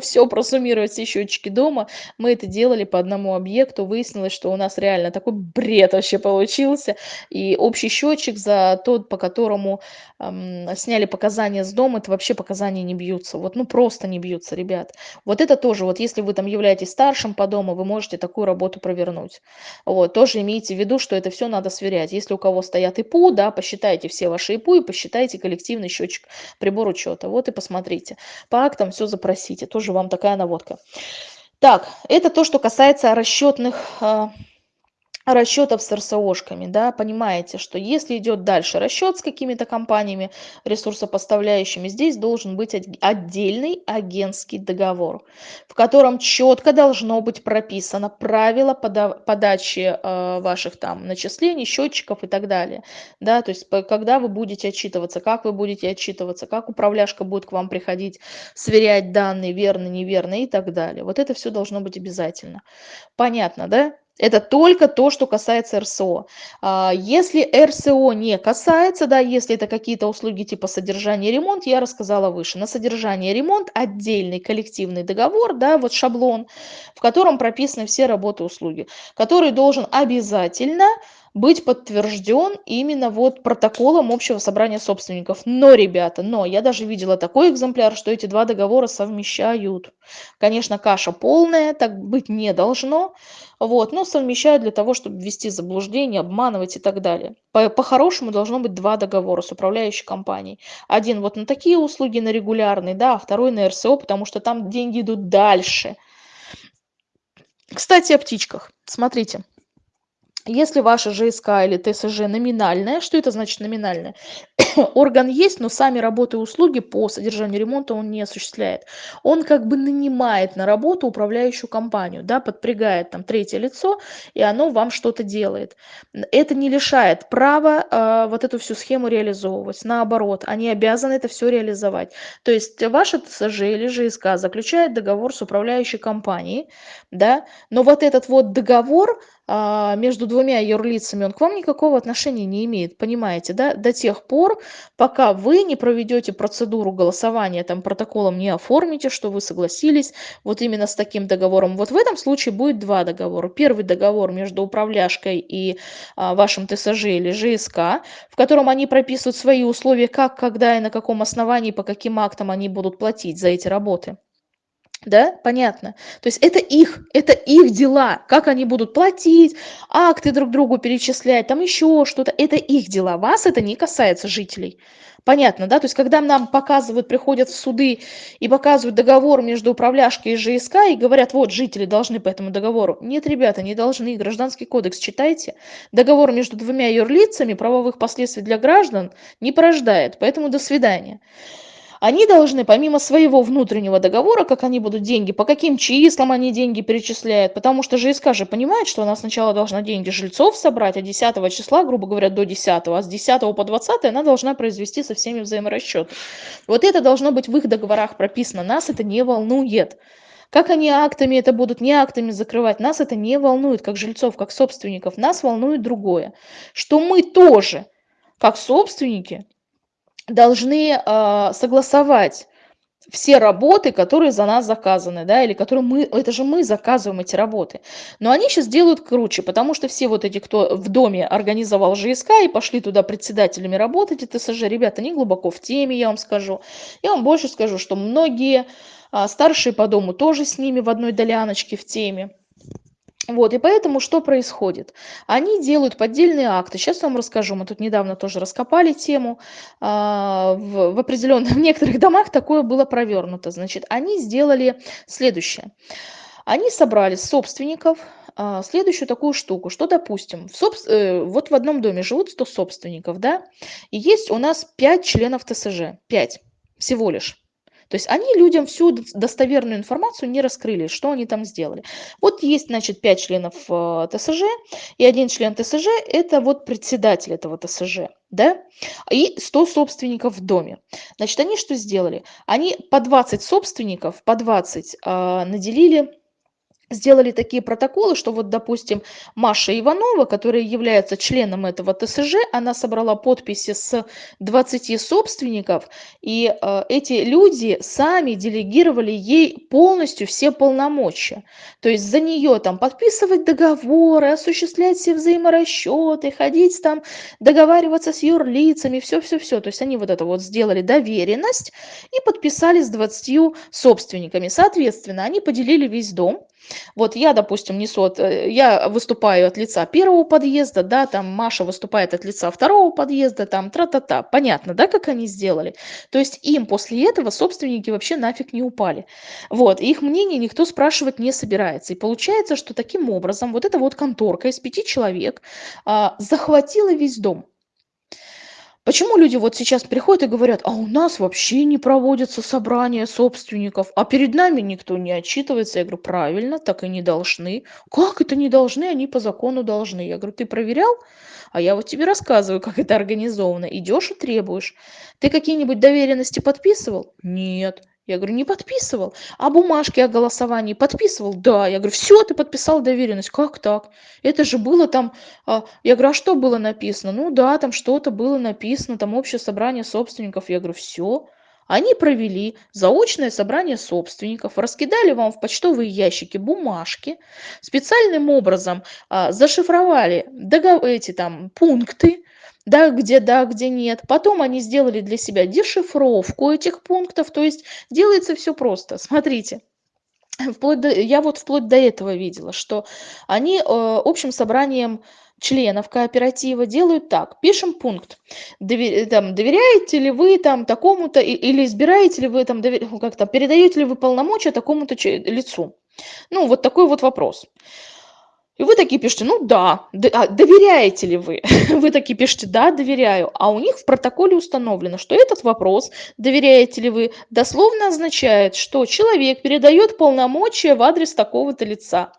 все просуммировать все счетчики дома, мы это делали по одному объекту, выяснилось, что у нас реально такой бред вообще получился. И общий счетчик за тот, по которому эм, сняли показания с дома, это вообще показания не бьются. Вот, ну просто не бьются, ребят. Вот это тоже, вот если вы там являетесь старшим по дому, вы можете такую работу провернуть. Вот, тоже имейте в виду, что это все надо сверять. Если у кого стоят ИПУ, да, посчитайте все ваши ИПУ и посчитайте коллективный счетчик прибор учета. Вот и посмотрите. По актам все запросите. Тоже вам такая наводка. Так, это то, что касается расчетных а, расчетов с РСОшками, да, понимаете, что если идет дальше расчет с какими-то компаниями, ресурсопоставляющими, здесь должен быть отдельный агентский договор, в котором четко должно быть прописано правила подачи э, ваших там начислений, счетчиков и так далее, да, то есть когда вы будете отчитываться, как вы будете отчитываться, как управляшка будет к вам приходить, сверять данные верно, неверно и так далее. Вот это все должно быть обязательно. Понятно, да? Это только то, что касается РСО. А, если РСО не касается, да, если это какие-то услуги типа содержание и ремонт, я рассказала выше. На содержание и ремонт отдельный коллективный договор, да, вот шаблон, в котором прописаны все работы и услуги, который должен обязательно быть подтвержден именно вот протоколом общего собрания собственников. Но, ребята, но я даже видела такой экземпляр, что эти два договора совмещают. Конечно, каша полная, так быть не должно, вот, но совмещают для того, чтобы ввести заблуждение, обманывать и так далее. По-хорошему по должно быть два договора с управляющей компанией. Один вот на такие услуги, на регулярный, да, а второй на РСО, потому что там деньги идут дальше. Кстати, о птичках. Смотрите. Если ваша ЖСК или ТСЖ номинальная, что это значит номинальная? Орган есть, но сами работы и услуги по содержанию ремонта он не осуществляет. Он как бы нанимает на работу управляющую компанию, да, подпрягает там третье лицо, и оно вам что-то делает. Это не лишает права э, вот эту всю схему реализовывать. Наоборот, они обязаны это все реализовать. То есть ваша ТСЖ или ЖСК заключает договор с управляющей компанией, да, но вот этот вот договор между двумя юрлицами, он к вам никакого отношения не имеет, понимаете, да? До тех пор, пока вы не проведете процедуру голосования, там протоколом не оформите, что вы согласились вот именно с таким договором. Вот в этом случае будет два договора. Первый договор между управляшкой и а, вашим ТСЖ или ЖСК, в котором они прописывают свои условия, как, когда и на каком основании, по каким актам они будут платить за эти работы. Да, понятно. То есть это их, это их дела, как они будут платить, акты друг другу перечислять, там еще что-то, это их дела. Вас это не касается жителей. Понятно, да? То есть когда нам показывают, приходят в суды и показывают договор между управляшкой и ЖСК и говорят, вот, жители должны по этому договору. Нет, ребята, не должны. Гражданский кодекс читайте. Договор между двумя юрлицами правовых последствий для граждан не порождает. Поэтому до свидания они должны помимо своего внутреннего договора, как они будут деньги, по каким числам они деньги перечисляют, потому что ЖСК же понимает, что она сначала должна деньги жильцов собрать, а 10 числа, грубо говоря, до 10, а с 10 по 20 она должна произвести со всеми взаиморасчеты. Вот это должно быть в их договорах прописано, нас это не волнует. Как они актами это будут, не актами закрывать, нас это не волнует, как жильцов, как собственников. Нас волнует другое, что мы тоже, как собственники, должны э, согласовать все работы, которые за нас заказаны, да, или которые мы, это же мы заказываем эти работы. Но они сейчас делают круче, потому что все вот эти, кто в доме организовал ЖСК и пошли туда председателями работать, это ТСЖ, ребята, не глубоко в теме, я вам скажу. Я вам больше скажу, что многие а, старшие по дому тоже с ними в одной доляночке в теме. Вот, и поэтому что происходит? Они делают поддельные акты. Сейчас я вам расскажу. Мы тут недавно тоже раскопали тему. А, в, в определенных, в некоторых домах такое было провернуто. Значит, они сделали следующее. Они собрали собственников а, следующую такую штуку, что, допустим, в собс... э, вот в одном доме живут 100 собственников, да, и есть у нас 5 членов ТСЖ, 5 всего лишь. То есть они людям всю достоверную информацию не раскрыли, что они там сделали. Вот есть, значит, 5 членов э, ТСЖ, и один член ТСЖ – это вот председатель этого ТСЖ, да, и 100 собственников в доме. Значит, они что сделали? Они по 20 собственников, по 20 э, наделили сделали такие протоколы, что вот, допустим, Маша Иванова, которая является членом этого ТСЖ, она собрала подписи с 20 собственников, и э, эти люди сами делегировали ей полностью все полномочия. То есть за нее там подписывать договоры, осуществлять все взаиморасчеты, ходить там, договариваться с юрлицами, все-все-все. То есть они вот это вот сделали доверенность и подписали с 20 собственниками. Соответственно, они поделили весь дом, вот я, допустим, несу, от, э, я выступаю от лица первого подъезда, да, там Маша выступает от лица второго подъезда, там тра-та-та. Понятно, да, как они сделали? То есть им после этого собственники вообще нафиг не упали. Вот, их мнение никто спрашивать не собирается. И получается, что таким образом вот эта вот конторка из пяти человек а, захватила весь дом. Почему люди вот сейчас приходят и говорят, а у нас вообще не проводятся собрания собственников, а перед нами никто не отчитывается? Я говорю, правильно, так и не должны. Как это не должны? Они по закону должны. Я говорю, ты проверял? А я вот тебе рассказываю, как это организовано. Идешь и требуешь. Ты какие-нибудь доверенности подписывал? Нет. Я говорю, не подписывал. А бумажки о голосовании подписывал? Да. Я говорю, все, ты подписал доверенность. Как так? Это же было там... А... Я говорю, а что было написано? Ну да, там что-то было написано, там общее собрание собственников. Я говорю, все. Они провели заочное собрание собственников, раскидали вам в почтовые ящики бумажки, специальным образом а, зашифровали договор, эти там пункты, да, где да, где нет. Потом они сделали для себя дешифровку этих пунктов, то есть делается все просто. Смотрите. Вплоть до, я вот вплоть до этого видела, что они э, общим собранием членов кооператива делают так. Пишем пункт. Довер, там, доверяете ли вы там такому-то или избираете ли вы там, как то передаете ли вы полномочия такому-то лицу. Ну, вот такой вот вопрос. И вы такие пишете, ну да, а доверяете ли вы? Вы такие пишете, да, доверяю. А у них в протоколе установлено, что этот вопрос, доверяете ли вы, дословно означает, что человек передает полномочия в адрес такого-то лица.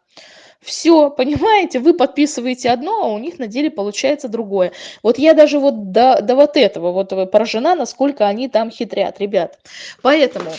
Все, понимаете, вы подписываете одно, а у них на деле получается другое. Вот я даже вот до, до вот этого вот поражена, насколько они там хитрят, ребят. Поэтому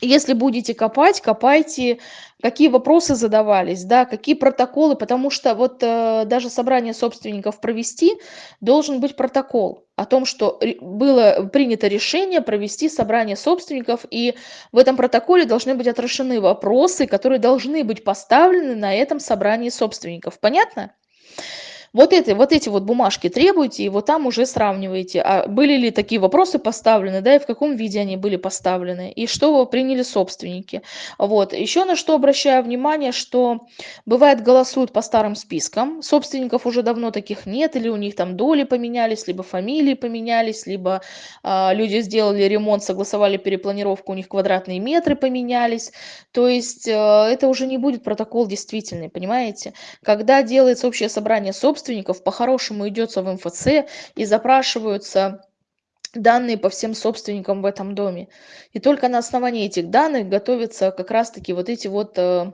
если будете копать, копайте какие вопросы задавались, да, какие протоколы, потому что вот э, даже собрание собственников провести должен быть протокол о том, что было принято решение провести собрание собственников, и в этом протоколе должны быть отражены вопросы, которые должны быть поставлены на этом собрании собственников. Понятно? Вот, это, вот эти вот бумажки требуйте, и вот там уже сравниваете, а были ли такие вопросы поставлены, да, и в каком виде они были поставлены, и что приняли собственники. Вот. Еще на что обращаю внимание, что бывает голосуют по старым спискам, собственников уже давно таких нет, или у них там доли поменялись, либо фамилии поменялись, либо а, люди сделали ремонт, согласовали перепланировку, у них квадратные метры поменялись. То есть а, это уже не будет протокол действительный, понимаете? Когда делается общее собрание собственников, собственников по-хорошему идется в МФЦ и запрашиваются данные по всем собственникам в этом доме. И только на основании этих данных готовятся как раз-таки вот эти вот э,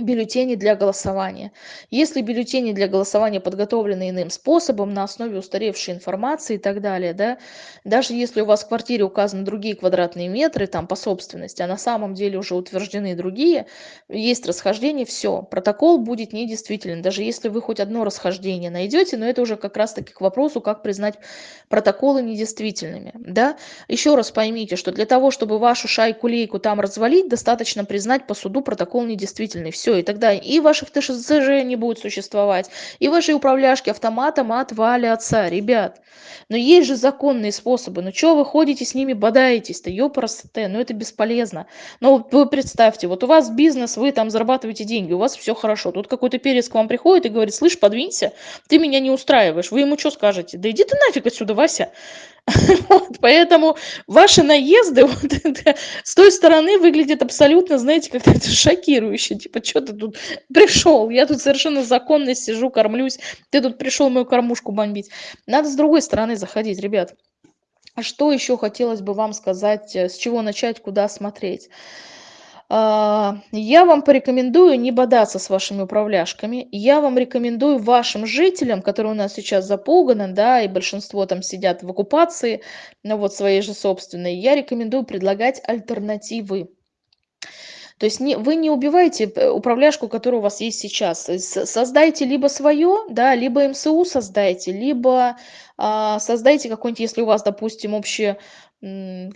бюллетени для голосования. Если бюллетени для голосования подготовлены иным способом, на основе устаревшей информации и так далее, да, даже если у вас в квартире указаны другие квадратные метры там по собственности, а на самом деле уже утверждены другие, есть расхождение, все, протокол будет недействителен, даже если вы хоть одно расхождение найдете, но это уже как раз таки к вопросу, как признать протоколы недействительными, да. Еще раз поймите, что для того, чтобы вашу шайку-лейку там развалить, достаточно признать по суду протокол недействительный, все, все, и тогда и ваших ТШЗЖ не будет существовать, и ваши управляшки автоматом отвалятся, ребят. Но есть же законные способы, ну что вы ходите с ними, бодаетесь-то, ёпрст, ну это бесполезно. Но вы представьте, вот у вас бизнес, вы там зарабатываете деньги, у вас все хорошо, тут какой-то перец к вам приходит и говорит, слышь, подвинься, ты меня не устраиваешь, вы ему что скажете? Да иди ты нафиг отсюда, Вася. Вот, поэтому ваши наезды вот с той стороны выглядят абсолютно, знаете, как-то это шокирующе. Типа, что ты тут пришел? Я тут совершенно законно сижу, кормлюсь. Ты тут пришел мою кормушку бомбить. Надо с другой стороны заходить, ребят. А что еще хотелось бы вам сказать, э, с чего начать, куда смотреть? А, я вам порекомендую не бодаться с вашими управляшками. Я вам рекомендую вашим жителям, которые у нас сейчас запуганы, да, и большинство там сидят в оккупации, ну вот своей же собственной, я рекомендую предлагать альтернативы. То есть не, вы не убиваете э, управляшку, которая у вас есть сейчас. Создайте либо свое, да, либо МСУ создайте, либо а, создайте какой-нибудь, если у вас, допустим, общий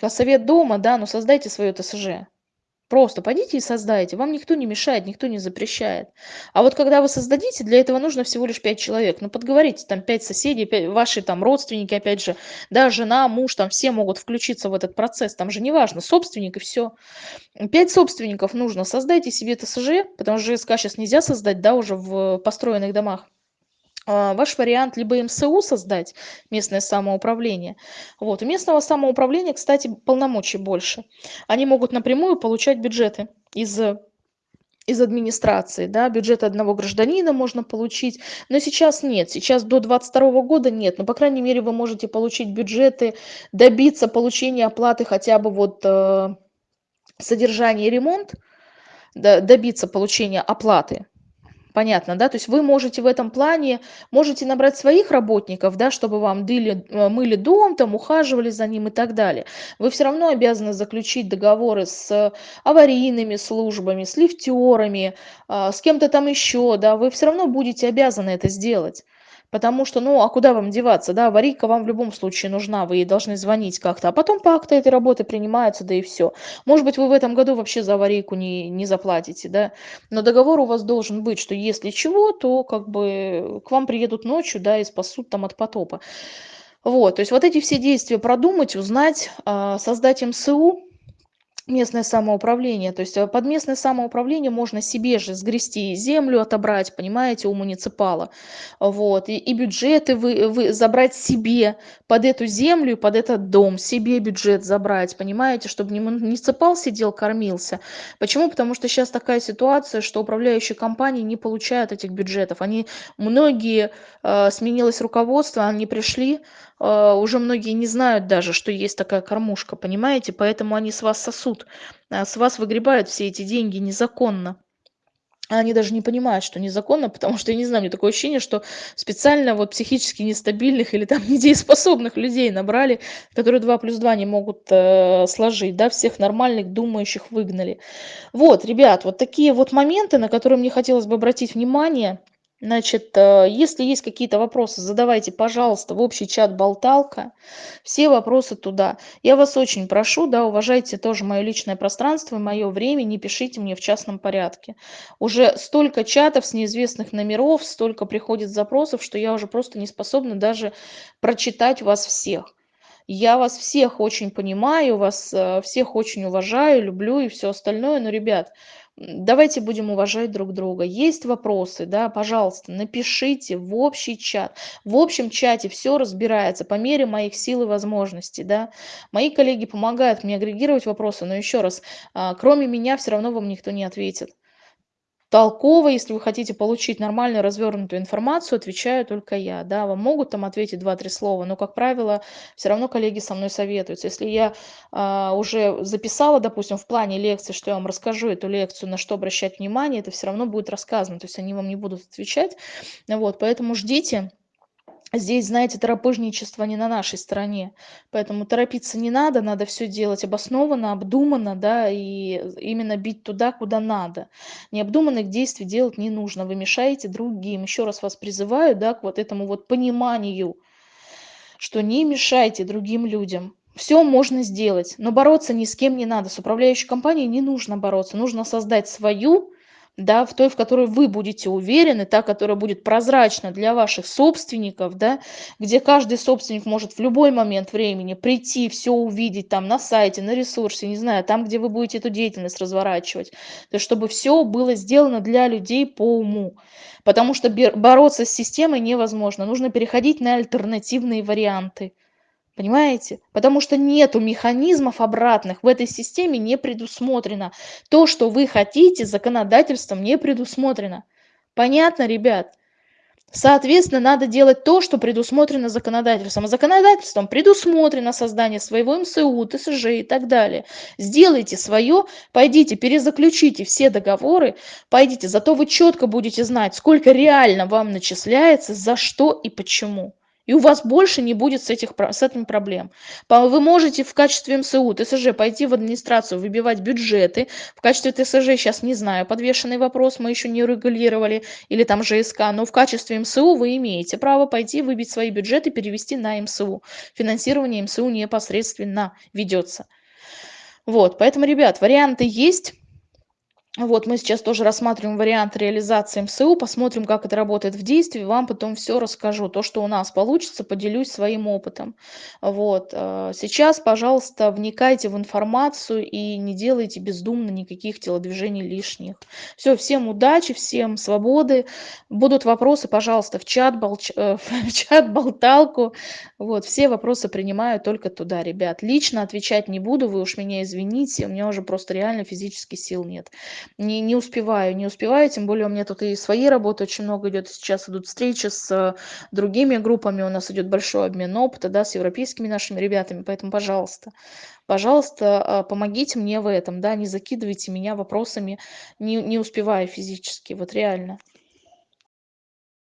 совет дома, да, но создайте свое ТСЖ. Просто пойдите и создайте. Вам никто не мешает, никто не запрещает. А вот когда вы создадите, для этого нужно всего лишь 5 человек. Ну, подговорите, там 5 соседей, 5, ваши там родственники, опять же, да, жена, муж, там все могут включиться в этот процесс. Там же неважно, собственник и все. 5 собственников нужно. Создайте себе ТСЖ, потому что ЖСК сейчас нельзя создать, да, уже в построенных домах. А, ваш вариант либо МСУ создать, местное самоуправление. Вот. У местного самоуправления, кстати, полномочий больше. Они могут напрямую получать бюджеты из из администрации, да, бюджет одного гражданина можно получить, но сейчас нет, сейчас до 22 года нет, но, по крайней мере, вы можете получить бюджеты, добиться получения оплаты хотя бы вот э, содержание и ремонт, да, добиться получения оплаты Понятно, да? То есть вы можете в этом плане, можете набрать своих работников, да, чтобы вам дыли, э, мыли дом, там, ухаживали за ним и так далее. Вы все равно обязаны заключить договоры с аварийными службами, с лифтерами, а, с кем-то там еще, да, вы все равно будете обязаны это сделать. Потому что, ну, а куда вам деваться, да, аварийка вам в любом случае нужна, вы ей должны звонить как-то, а потом по акту этой работы принимаются, да и все. Может быть, вы в этом году вообще за аварийку не, не заплатите, да, но договор у вас должен быть, что если чего, то как бы к вам приедут ночью, да, и спасут там от потопа. Вот, то есть вот эти все действия продумать, узнать, а, создать МСУ, местное самоуправление. То есть э, под местное самоуправление можно себе же сгрести землю, отобрать, понимаете, у муниципала. Вот. И, и бюджеты вы, вы забрать себе под эту землю, под этот дом, себе бюджет забрать, понимаете, чтобы не муниципал сидел, кормился. Почему? Потому что сейчас такая ситуация, что управляющие компании не получают этих бюджетов. Они, многие, э, сменилось руководство, они пришли, э, уже многие не знают даже, что есть такая кормушка, понимаете, поэтому они с вас сосут, э, с вас выгребают все эти деньги незаконно. они даже не понимают, что незаконно, потому что, я не знаю, мне такое ощущение, что специально вот психически нестабильных или там недееспособных людей набрали, которые 2 плюс 2 не могут э, сложить, да, всех нормальных думающих выгнали. Вот, ребят, вот такие вот моменты, на которые мне хотелось бы обратить внимание. Значит, э, если есть какие-то вопросы, задавайте, пожалуйста, в общий чат «Болталка». Все вопросы туда. Я вас очень прошу, да, уважайте тоже мое личное пространство мое время, не пишите мне в частном порядке. Уже столько чатов с неизвестных номеров, столько приходит запросов, что я уже просто не способна даже прочитать вас всех. Я вас всех очень понимаю, вас э, всех очень уважаю, люблю и все остальное, но, ребят, давайте будем уважать друг друга. Есть вопросы, да, пожалуйста, напишите в общий чат. В общем чате все разбирается по мере моих сил и возможностей, да. Мои коллеги помогают мне агрегировать вопросы, но еще раз, а, кроме меня все равно вам никто не ответит толково, если вы хотите получить нормальную развернутую информацию, отвечаю только я. Да, вам могут там ответить два-три слова, но, как правило, все равно коллеги со мной советуются. Если я а, уже записала, допустим, в плане лекции, что я вам расскажу эту лекцию, на что обращать внимание, это все равно будет рассказано, то есть они вам не будут отвечать. Вот, поэтому ждите здесь знаете торопыжничество не на нашей стороне поэтому торопиться не надо надо все делать обоснованно обдуманно да и именно бить туда куда надо. Необдуманных действий делать не нужно вы мешаете другим. Еще раз вас призываю да к вот этому вот пониманию что не мешайте другим людям. Все можно сделать но бороться ни с кем не надо. С управляющей компанией не нужно бороться нужно создать свою да, в той, в которой вы будете уверены, та, которая будет прозрачна для ваших собственников, да, где каждый собственник может в любой момент времени прийти, все увидеть там на сайте, на ресурсе, не знаю, там, где вы будете эту деятельность разворачивать, то есть чтобы все было сделано для людей по уму, потому что бороться с системой невозможно, нужно переходить на альтернативные варианты. Понимаете? Потому что нету механизмов обратных в этой системе не предусмотрено. То, что вы хотите, законодательством не предусмотрено. Понятно, ребят? Соответственно, надо делать то, что предусмотрено законодательством. А законодательством предусмотрено создание своего МСУ, ТСЖ и так далее. Сделайте свое, пойдите, перезаключите все договоры, пойдите, зато вы четко будете знать, сколько реально вам начисляется, за что и почему и у вас больше не будет с, этих, с этим проблем. Вы можете в качестве МСУ, ТСЖ пойти в администрацию, выбивать бюджеты. В качестве ТСЖ сейчас не знаю, подвешенный вопрос мы еще не регулировали, или там ЖСК, но в качестве МСУ вы имеете право пойти выбить свои бюджеты, перевести на МСУ. Финансирование МСУ непосредственно ведется. Вот, поэтому, ребят, варианты есть. Вот мы сейчас тоже рассматриваем вариант реализации МСУ, посмотрим, как это работает в действии, вам потом все расскажу. То, что у нас получится, поделюсь своим опытом. Вот. Э, сейчас, пожалуйста, вникайте в информацию и не делайте бездумно никаких телодвижений лишних. Все, всем удачи, всем свободы. Будут вопросы, пожалуйста, в чат, болч... Э, в чат болталку. Вот, все вопросы принимаю только туда, ребят. Лично отвечать не буду, вы уж меня извините, у меня уже просто реально физически сил нет не, не успеваю, не успеваю, тем более у меня тут и своей работы очень много идет, сейчас идут встречи с э, другими группами, у нас идет большой обмен опыта, да, с европейскими нашими ребятами, поэтому, пожалуйста, пожалуйста, э, помогите мне в этом, да, не закидывайте меня вопросами, не, не успеваю физически, вот реально.